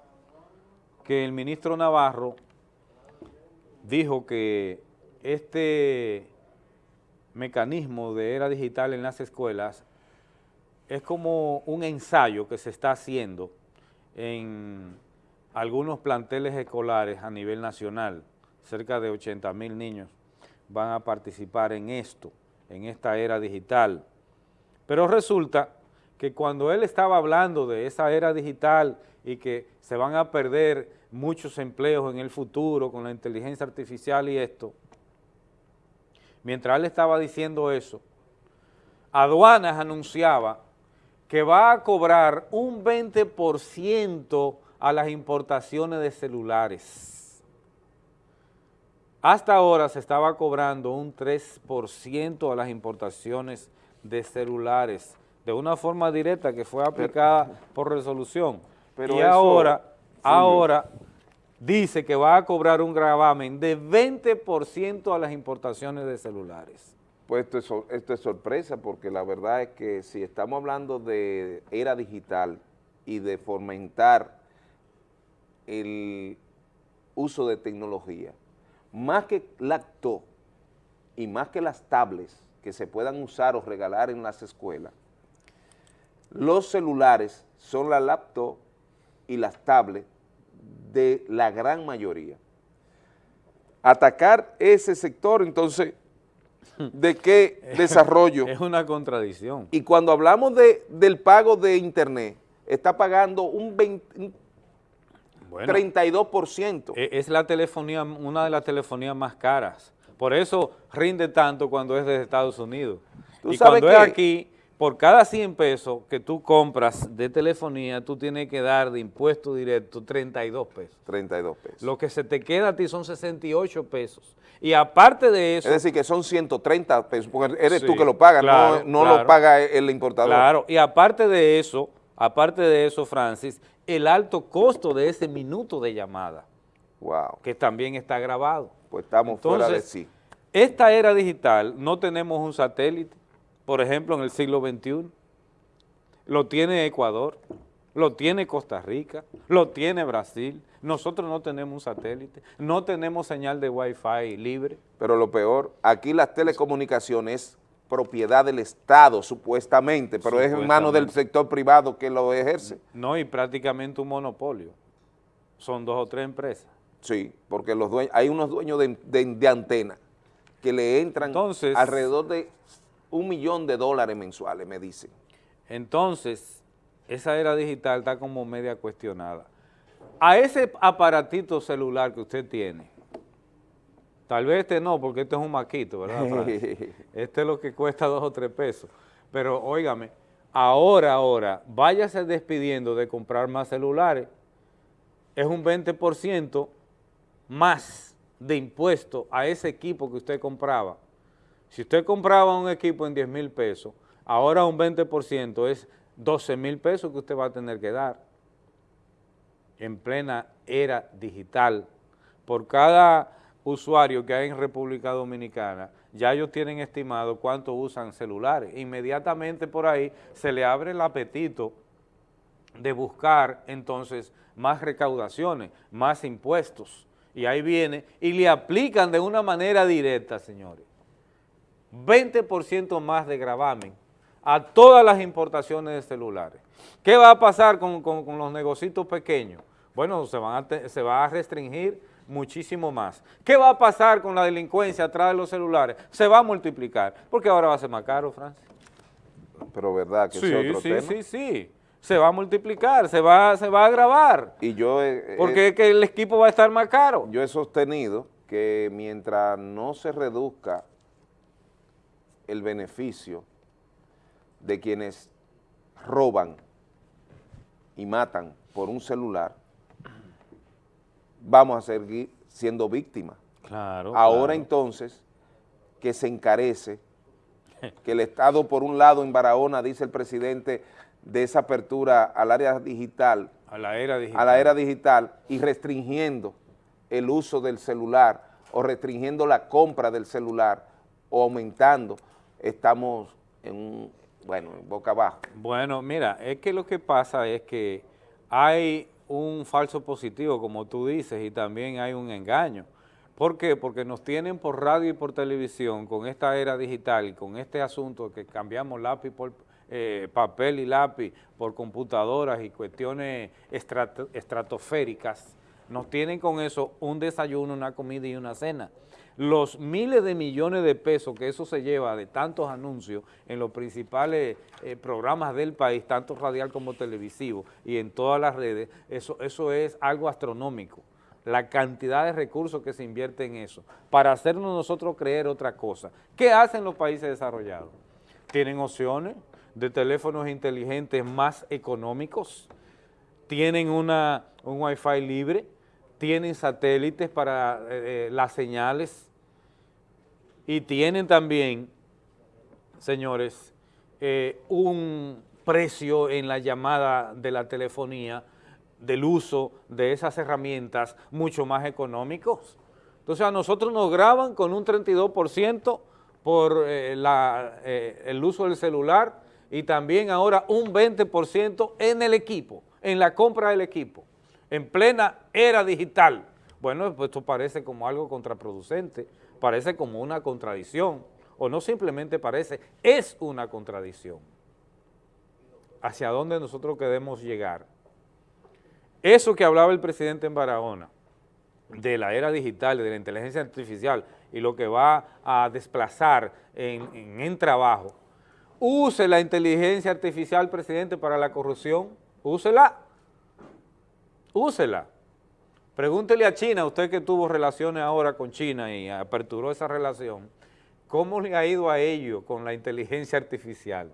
Speaker 1: que el ministro Navarro dijo que este mecanismo de era digital en las escuelas es como un ensayo que se está haciendo en algunos planteles escolares a nivel nacional, cerca de 80 mil niños van a participar en esto, en esta era digital. Pero resulta que cuando él estaba hablando de esa era digital y que se van a perder muchos empleos en el futuro con la inteligencia artificial y esto, mientras él estaba diciendo eso, Aduanas anunciaba que va a cobrar un 20% a las importaciones de celulares. Hasta ahora se estaba cobrando un 3% a las importaciones de celulares, de una forma directa que fue aplicada por resolución.
Speaker 4: pero
Speaker 1: y
Speaker 4: eso,
Speaker 1: ahora, ahora dice que va a cobrar un gravamen de 20% a las importaciones de celulares.
Speaker 4: Pues esto es, sorpresa porque la verdad es que si estamos hablando de era digital y de fomentar el uso de tecnología, más que laptop y más que las tablets que se puedan usar o regalar en las escuelas, los celulares son la laptop y las tablets de la gran mayoría. Atacar ese sector, entonces, ¿de qué desarrollo?
Speaker 1: Es una contradicción.
Speaker 4: Y cuando hablamos de, del pago de internet, está pagando un, 20 un
Speaker 1: Bueno.
Speaker 4: 32%.
Speaker 1: E- Es la telefonía, una de las telefonías más caras. Por eso rinde tanto cuando es desde Estados Unidos.
Speaker 4: Tú
Speaker 1: Y
Speaker 4: sabes
Speaker 1: cuando es
Speaker 4: que-
Speaker 1: aquí, por cada 100 pesos que tú compras de telefonía, tú tienes que dar de impuesto directo 32 pesos.
Speaker 4: 32 pesos.
Speaker 1: Lo que se te queda a ti son 68 pesos. Y aparte de eso...
Speaker 4: Es decir, que son 130 pesos, porque eres
Speaker 1: Sí,
Speaker 4: tú que lo pagas,
Speaker 1: claro,
Speaker 4: no, no
Speaker 1: claro.
Speaker 4: lo paga el importador.
Speaker 1: Claro, y aparte de eso, aparte de eso, Francis, el alto costo de ese minuto de llamada.
Speaker 4: Wow.
Speaker 1: Que también está grabado.
Speaker 4: Pues estamos fuera de
Speaker 1: Entonces,
Speaker 4: sí.
Speaker 1: Esta era digital, no tenemos un satélite, por ejemplo, en el siglo XXI. Lo tiene Ecuador, lo tiene Costa Rica, lo tiene Brasil. Nosotros no tenemos un satélite, no tenemos señal de Wi-Fi libre.
Speaker 4: Pero lo peor, aquí las telecomunicaciones propiedad del Estado, supuestamente, pero es en manos del sector privado que lo ejerce.
Speaker 1: No, y prácticamente un monopolio. Son dos o tres empresas.
Speaker 4: Sí, porque los dueños, hay unos dueños de, de, de antena que le entran
Speaker 1: Entonces-
Speaker 4: alrededor de un millón de dólares mensuales, me dicen.
Speaker 1: Entonces, esa era digital está como media cuestionada. A ese aparatito celular que usted tiene, tal vez este no, porque este es un maquito, ¿verdad? Este es lo que cuesta dos o tres pesos. Pero, óigame, ahora, ahora, váyase despidiendo de comprar más celulares, es un 20% más de impuesto a ese equipo que usted compraba. Si usted compraba un equipo en 10 mil pesos, ahora un 20% es 12 mil pesos que usted va a tener que dar en plena era digital. Por cada usuario que hay en República Dominicana, ya ellos tienen estimado cuánto usan celulares. Inmediatamente por ahí se le abre el apetito de buscar entonces más recaudaciones, más impuestos. Y ahí viene y le aplican de una manera directa, señores, 20% más de gravamen a todas las importaciones de celulares. ¿Qué va a pasar con, con- con los negocios pequeños? Bueno, se, van a se va a restringir muchísimo más. ¿Qué va a pasar con la delincuencia atrás de los celulares? Se va a multiplicar, porque ahora va a ser más caro, Francis.
Speaker 4: Pero verdad que
Speaker 1: Sí,
Speaker 4: ese es otro
Speaker 1: sí,
Speaker 4: tema.
Speaker 1: sí, sí. Se va a multiplicar, se va, se va a agravar,
Speaker 4: Y yo he- he-
Speaker 1: porque es que el equipo va a estar más caro.
Speaker 4: Yo he sostenido que mientras no se reduzca el beneficio de quienes roban y matan por un celular, vamos a seguir siendo víctimas.
Speaker 1: Claro.
Speaker 4: Ahora
Speaker 1: claro.
Speaker 4: entonces, que se encarece, que el Estado por un lado en Barahona, dice el presidente, de esa apertura al área digital,
Speaker 1: A la era digital.
Speaker 4: a la era digital y restringiendo el uso del celular o restringiendo la compra del celular o aumentando, estamos en un, bueno, en boca abajo.
Speaker 1: Bueno, mira, es que lo que pasa es que hay un falso positivo, como tú dices, y también hay un engaño. ¿Por qué? Porque nos tienen por radio y por televisión con esta era digital, con este asunto que cambiamos lápiz por eh, papel y lápiz por computadoras y cuestiones estrato- estratosféricas, nos tienen con eso un desayuno, una comida y una cena. Los miles de millones de pesos que eso se lleva de tantos anuncios en los principales eh, programas del país, tanto radial como televisivo, y en todas las redes, eso, eso es algo astronómico. La cantidad de recursos que se invierte en eso, para hacernos nosotros creer otra cosa. ¿Qué hacen los países desarrollados? Tienen opciones de teléfonos inteligentes más económicos, tienen una, un wifi libre, tienen satélites para eh, eh, las señales y tienen también, señores, eh, un precio en la llamada de la telefonía del uso de esas herramientas mucho más económicos. Entonces a nosotros nos graban con un 32% por eh, la, eh, el uso del celular y también ahora un 20% en el equipo, en la compra del equipo, en plena era digital. Bueno, pues esto parece como algo contraproducente, parece como una contradicción, o no simplemente parece, es una contradicción. ¿Hacia dónde nosotros queremos llegar? Eso que hablaba el presidente en Barahona, de la era digital, de la inteligencia artificial y lo que va a desplazar en, en, trabajo, use la inteligencia artificial, presidente, para la corrupción, úsela, úsela. Pregúntele a China, usted que tuvo relaciones ahora con China y aperturó esa relación, ¿cómo le ha ido a ello con la inteligencia artificial?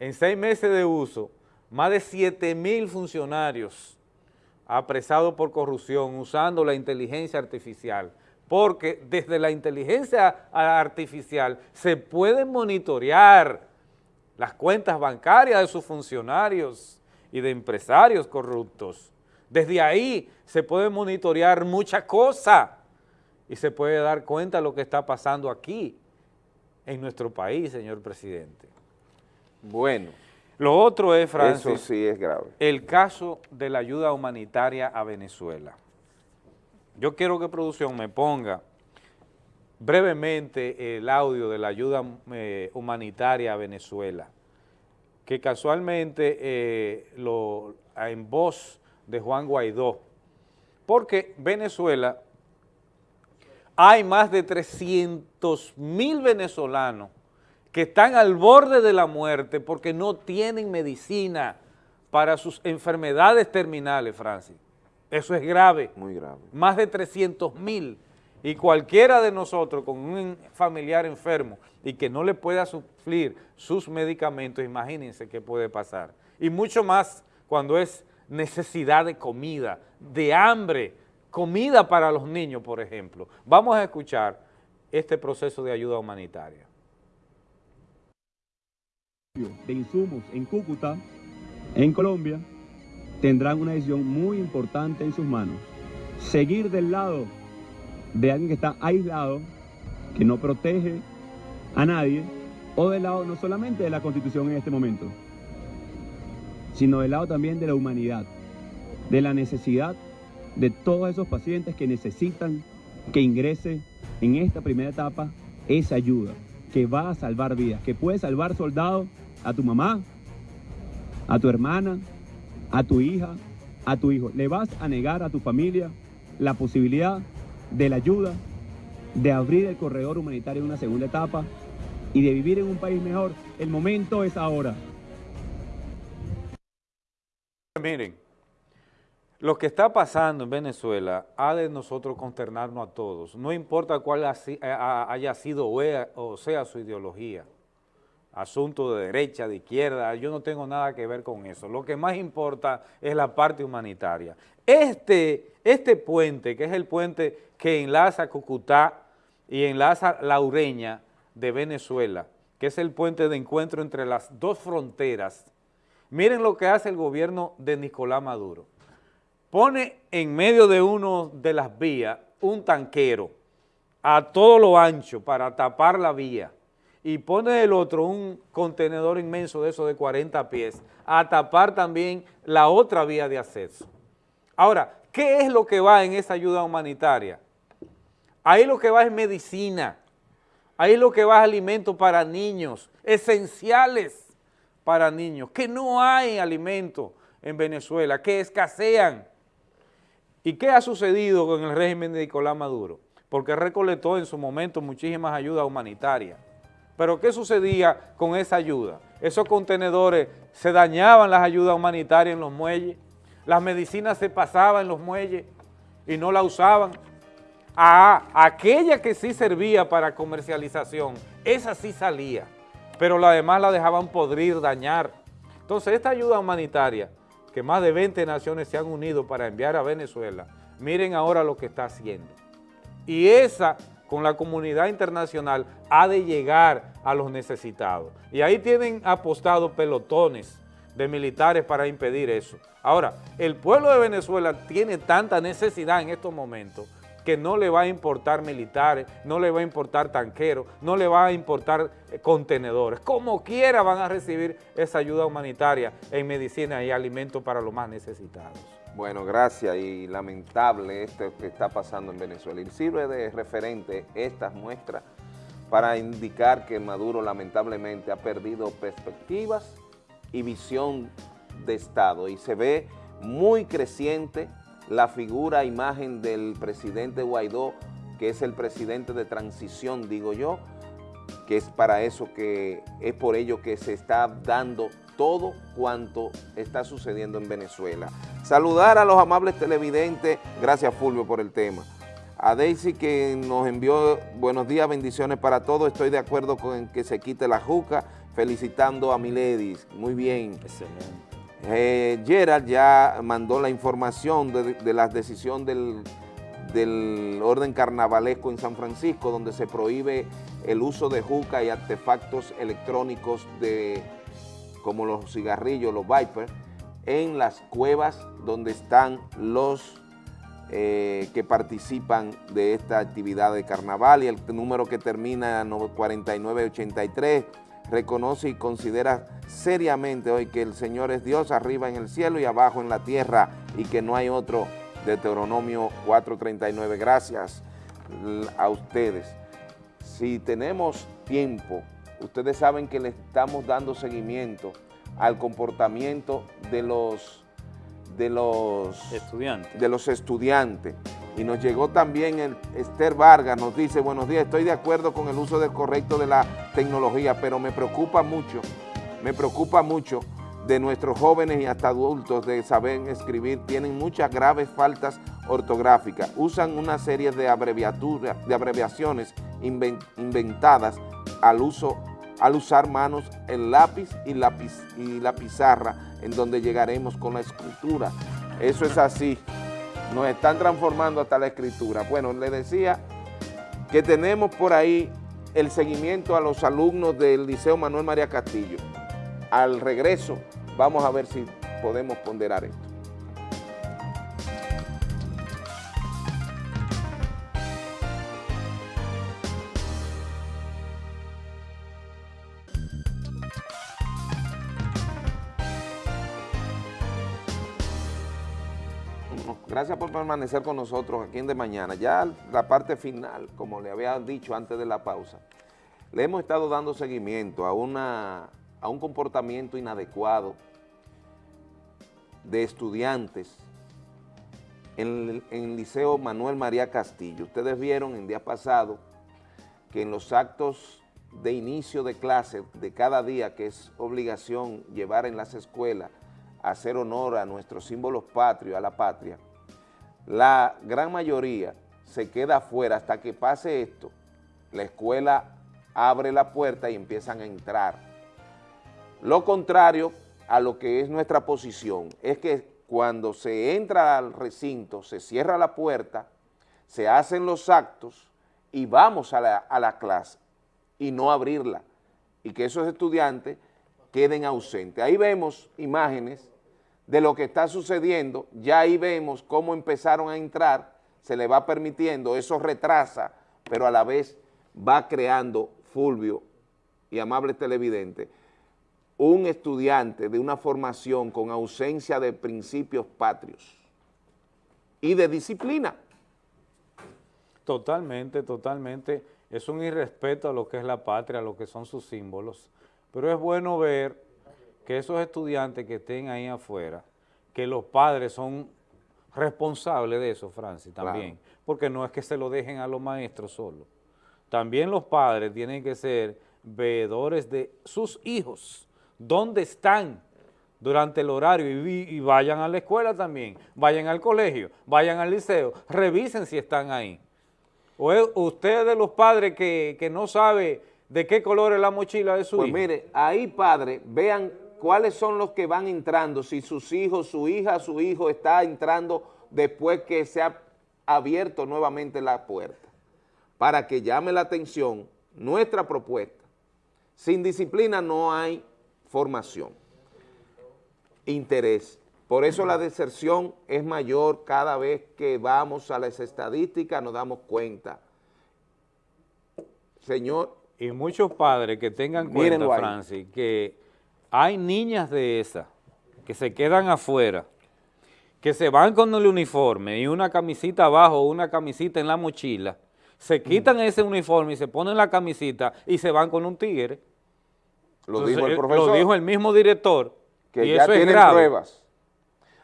Speaker 1: En seis meses de uso, más de 7 mil funcionarios apresados por corrupción usando la inteligencia artificial, porque desde la inteligencia artificial se pueden monitorear las cuentas bancarias de sus funcionarios y de empresarios corruptos. Desde ahí se puede monitorear muchas cosas y se puede dar cuenta de lo que está pasando aquí en nuestro país, señor presidente.
Speaker 4: Bueno.
Speaker 1: Lo otro es, Francis,
Speaker 4: eso sí es grave.
Speaker 1: el caso de la ayuda humanitaria a Venezuela. Yo quiero que producción me ponga brevemente el audio de la ayuda eh, humanitaria a Venezuela, que casualmente eh, lo, en voz de Juan Guaidó, porque Venezuela hay más de 300 mil venezolanos que están al borde de la muerte porque no tienen medicina para sus enfermedades terminales, Francis. Eso es grave.
Speaker 4: Muy grave.
Speaker 1: Más de 300 mil. Y cualquiera de nosotros con un familiar enfermo y que no le pueda suplir sus medicamentos, imagínense qué puede pasar. Y mucho más cuando es necesidad de comida, de hambre, comida para los niños, por ejemplo. Vamos a escuchar este proceso de ayuda humanitaria.
Speaker 35: De insumos en Cúcuta, en Colombia, tendrán una decisión muy importante en sus manos. Seguir del lado de alguien que está aislado, que no protege a nadie, o del lado no solamente de la Constitución en este momento, sino del lado también de la humanidad, de la necesidad de todos esos pacientes que necesitan que ingrese en esta primera etapa esa ayuda que va a salvar vidas, que puede salvar soldados a tu mamá, a tu hermana, a tu hija, a tu hijo. Le vas a negar a tu familia la posibilidad de la ayuda, de abrir el corredor humanitario en una segunda etapa y de vivir en un país mejor. El momento es ahora.
Speaker 1: Miren, lo que está pasando en Venezuela ha de nosotros consternarnos a todos, no importa cuál haya sido o sea su ideología, asunto de derecha, de izquierda, yo no tengo nada que ver con eso, lo que más importa es la parte humanitaria. Este, este puente, que es el puente que enlaza Cucutá y enlaza La Ureña de Venezuela, que es el puente de encuentro entre las dos fronteras, miren lo que hace el gobierno de Nicolás Maduro pone en medio de uno de las vías un tanquero a todo lo ancho para tapar la vía y pone el otro un contenedor inmenso de eso de 40 pies a tapar también la otra vía de acceso. Ahora, ¿qué es lo que va en esa ayuda humanitaria? Ahí lo que va es medicina, ahí lo que va es alimentos para niños, esenciales para niños, que no hay alimentos en Venezuela, que escasean. ¿Y qué ha sucedido con el régimen de Nicolás Maduro? Porque recolectó en su momento muchísimas ayudas humanitarias. Pero ¿qué sucedía con esa ayuda? Esos contenedores se dañaban las ayudas humanitarias en los muelles, las medicinas se pasaban en los muelles y no la usaban. A aquella que sí servía para comercialización, esa sí salía, pero la demás la dejaban podrir, dañar. Entonces esta ayuda humanitaria que más de 20 naciones se han unido para enviar a Venezuela, miren ahora lo que está haciendo. Y esa, con la comunidad internacional, ha de llegar a los necesitados. Y ahí tienen apostado pelotones de militares para impedir eso. Ahora, el pueblo de Venezuela tiene tanta necesidad en estos momentos que no le va a importar militares, no le va a importar tanqueros, no le va a importar eh, contenedores. Como quiera van a recibir esa ayuda humanitaria en medicina y alimentos para los más necesitados.
Speaker 4: Bueno, gracias y lamentable esto que está pasando en Venezuela. Y sirve de referente estas muestras para indicar que Maduro lamentablemente ha perdido perspectivas y visión de Estado y se ve muy creciente la figura, imagen del presidente Guaidó, que es el presidente de transición, digo yo, que es para eso que es por ello que se está dando todo cuanto está sucediendo en Venezuela. Saludar a los amables televidentes, gracias Fulvio por el tema. A Daisy que nos envió buenos días, bendiciones para todos, estoy de acuerdo con que se quite la juca, felicitando a Miledis, muy bien.
Speaker 1: Excelente.
Speaker 4: Eh, Gerald ya mandó la información de, la decisión del, orden carnavalesco en San Francisco, donde se prohíbe el uso de juca y artefactos electrónicos de, como los cigarrillos, los Viper, en las cuevas donde están los eh, que participan de esta actividad de carnaval. Y el número que termina en 4983 reconoce y considera seriamente hoy que el Señor es Dios arriba en el cielo y abajo en la tierra y que no hay otro Deuteronomio 4.39. Gracias a ustedes. Si tenemos tiempo, ustedes saben que le estamos dando seguimiento al comportamiento de los, de los
Speaker 1: estudiantes.
Speaker 4: De los estudiantes. Y nos llegó también el Esther Vargas, nos dice, buenos días, estoy de acuerdo con el uso correcto de la tecnología, pero me preocupa mucho, me preocupa mucho de nuestros jóvenes y hasta adultos de saber escribir, tienen muchas graves faltas ortográficas, usan una serie de abreviaturas, de abreviaciones inventadas al uso al usar manos, el lápiz y la, pizarra, en donde llegaremos con la escritura. Eso es así nos están transformando hasta la escritura. Bueno, le decía que tenemos por ahí el seguimiento a los alumnos del Liceo Manuel María Castillo. Al regreso vamos a ver si podemos ponderar esto. Gracias por permanecer con nosotros aquí en De Mañana. Ya la parte final, como le había dicho antes de la pausa, le hemos estado dando seguimiento a, una, a un comportamiento inadecuado de estudiantes en, el Liceo Manuel María Castillo. Ustedes vieron en día pasado que en los actos de inicio de clase de cada día, que es obligación llevar en las escuelas, hacer honor a nuestros símbolos patrios, a la patria, la gran mayoría se queda afuera hasta que pase esto, la escuela abre la puerta y empiezan a entrar. Lo contrario a lo que es nuestra posición es que cuando se entra al recinto, se cierra la puerta, se hacen los actos y vamos a la, a la clase y no abrirla y que esos estudiantes queden ausentes. Ahí vemos imágenes de lo que está sucediendo, ya ahí vemos cómo empezaron a entrar, se le va permitiendo, eso retrasa, pero a la vez va creando, Fulvio y amables televidentes, un estudiante de una formación con ausencia de principios patrios y de disciplina.
Speaker 1: Totalmente, totalmente. Es un irrespeto a lo que es la patria, a lo que son sus símbolos. Pero es bueno ver que esos estudiantes que estén ahí afuera, que los padres son responsables de eso, Francis, también, porque no es que se lo dejen a los maestros solo. También los padres tienen que ser veedores de sus hijos, dónde están durante el horario. Y, y, vayan a la escuela también, vayan al colegio, vayan al liceo, revisen si están ahí. O es usted de los padres que, que no sabe de qué color es la mochila de su
Speaker 4: pues
Speaker 1: hijo.
Speaker 4: Pues mire, ahí padre, vean cuáles son los que van entrando, si sus hijos, su hija, su hijo está entrando después que se ha abierto nuevamente la puerta, para que llame la atención nuestra propuesta. Sin disciplina no hay formación. interés. Por eso la deserción es mayor cada vez que vamos a las estadísticas, nos damos cuenta. Señor.
Speaker 1: Y muchos padres que tengan cuenta. Francis, que hay niñas de esas que se quedan afuera, que se van con el uniforme y una camisita abajo una camisita en la mochila, se quitan ese uniforme y se ponen la camisita y se van con un tigre.
Speaker 4: Lo
Speaker 1: Entonces,
Speaker 4: dijo el
Speaker 1: eh,
Speaker 4: profesor.
Speaker 1: Lo dijo el mismo director.
Speaker 4: que
Speaker 1: y
Speaker 4: ya
Speaker 1: eso es
Speaker 4: tienen
Speaker 1: grave.
Speaker 4: pruebas.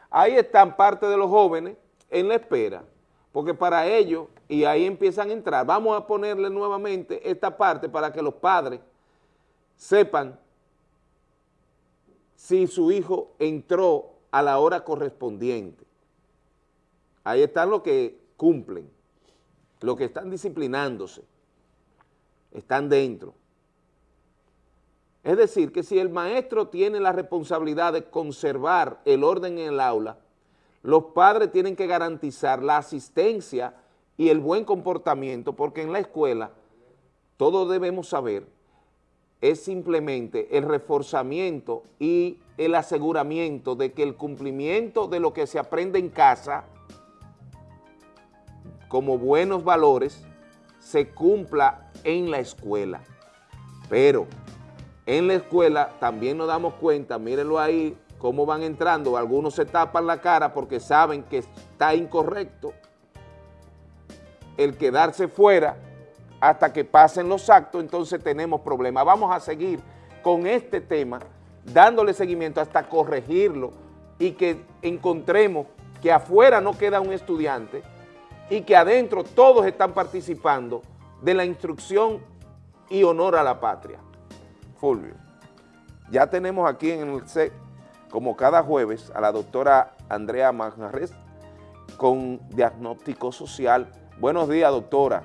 Speaker 4: Ahí están parte de los jóvenes en la espera, porque para ellos, y ahí empiezan a entrar, vamos a ponerle nuevamente esta parte para que los padres sepan si su hijo entró a la hora correspondiente. Ahí están los que cumplen, los que están disciplinándose, están dentro. Es decir, que si el maestro tiene la responsabilidad de conservar el orden en el aula, los padres tienen que garantizar la asistencia y el buen comportamiento, porque en la escuela, todos debemos saber, es simplemente el reforzamiento y el aseguramiento de que el cumplimiento de lo que se aprende en casa, como buenos valores, se cumpla en la escuela. Pero en la escuela también nos damos cuenta, mírenlo ahí, cómo van entrando, algunos se tapan la cara porque saben que está incorrecto el quedarse fuera hasta que pasen los actos, entonces tenemos problemas. Vamos a seguir con este tema, dándole seguimiento hasta corregirlo y que encontremos que afuera no queda un estudiante y que adentro todos están participando de la instrucción y honor a la patria. Fulvio, ya tenemos aquí en el set, como cada jueves, a la doctora Andrea Manjarres con diagnóstico social. Buenos días, doctora.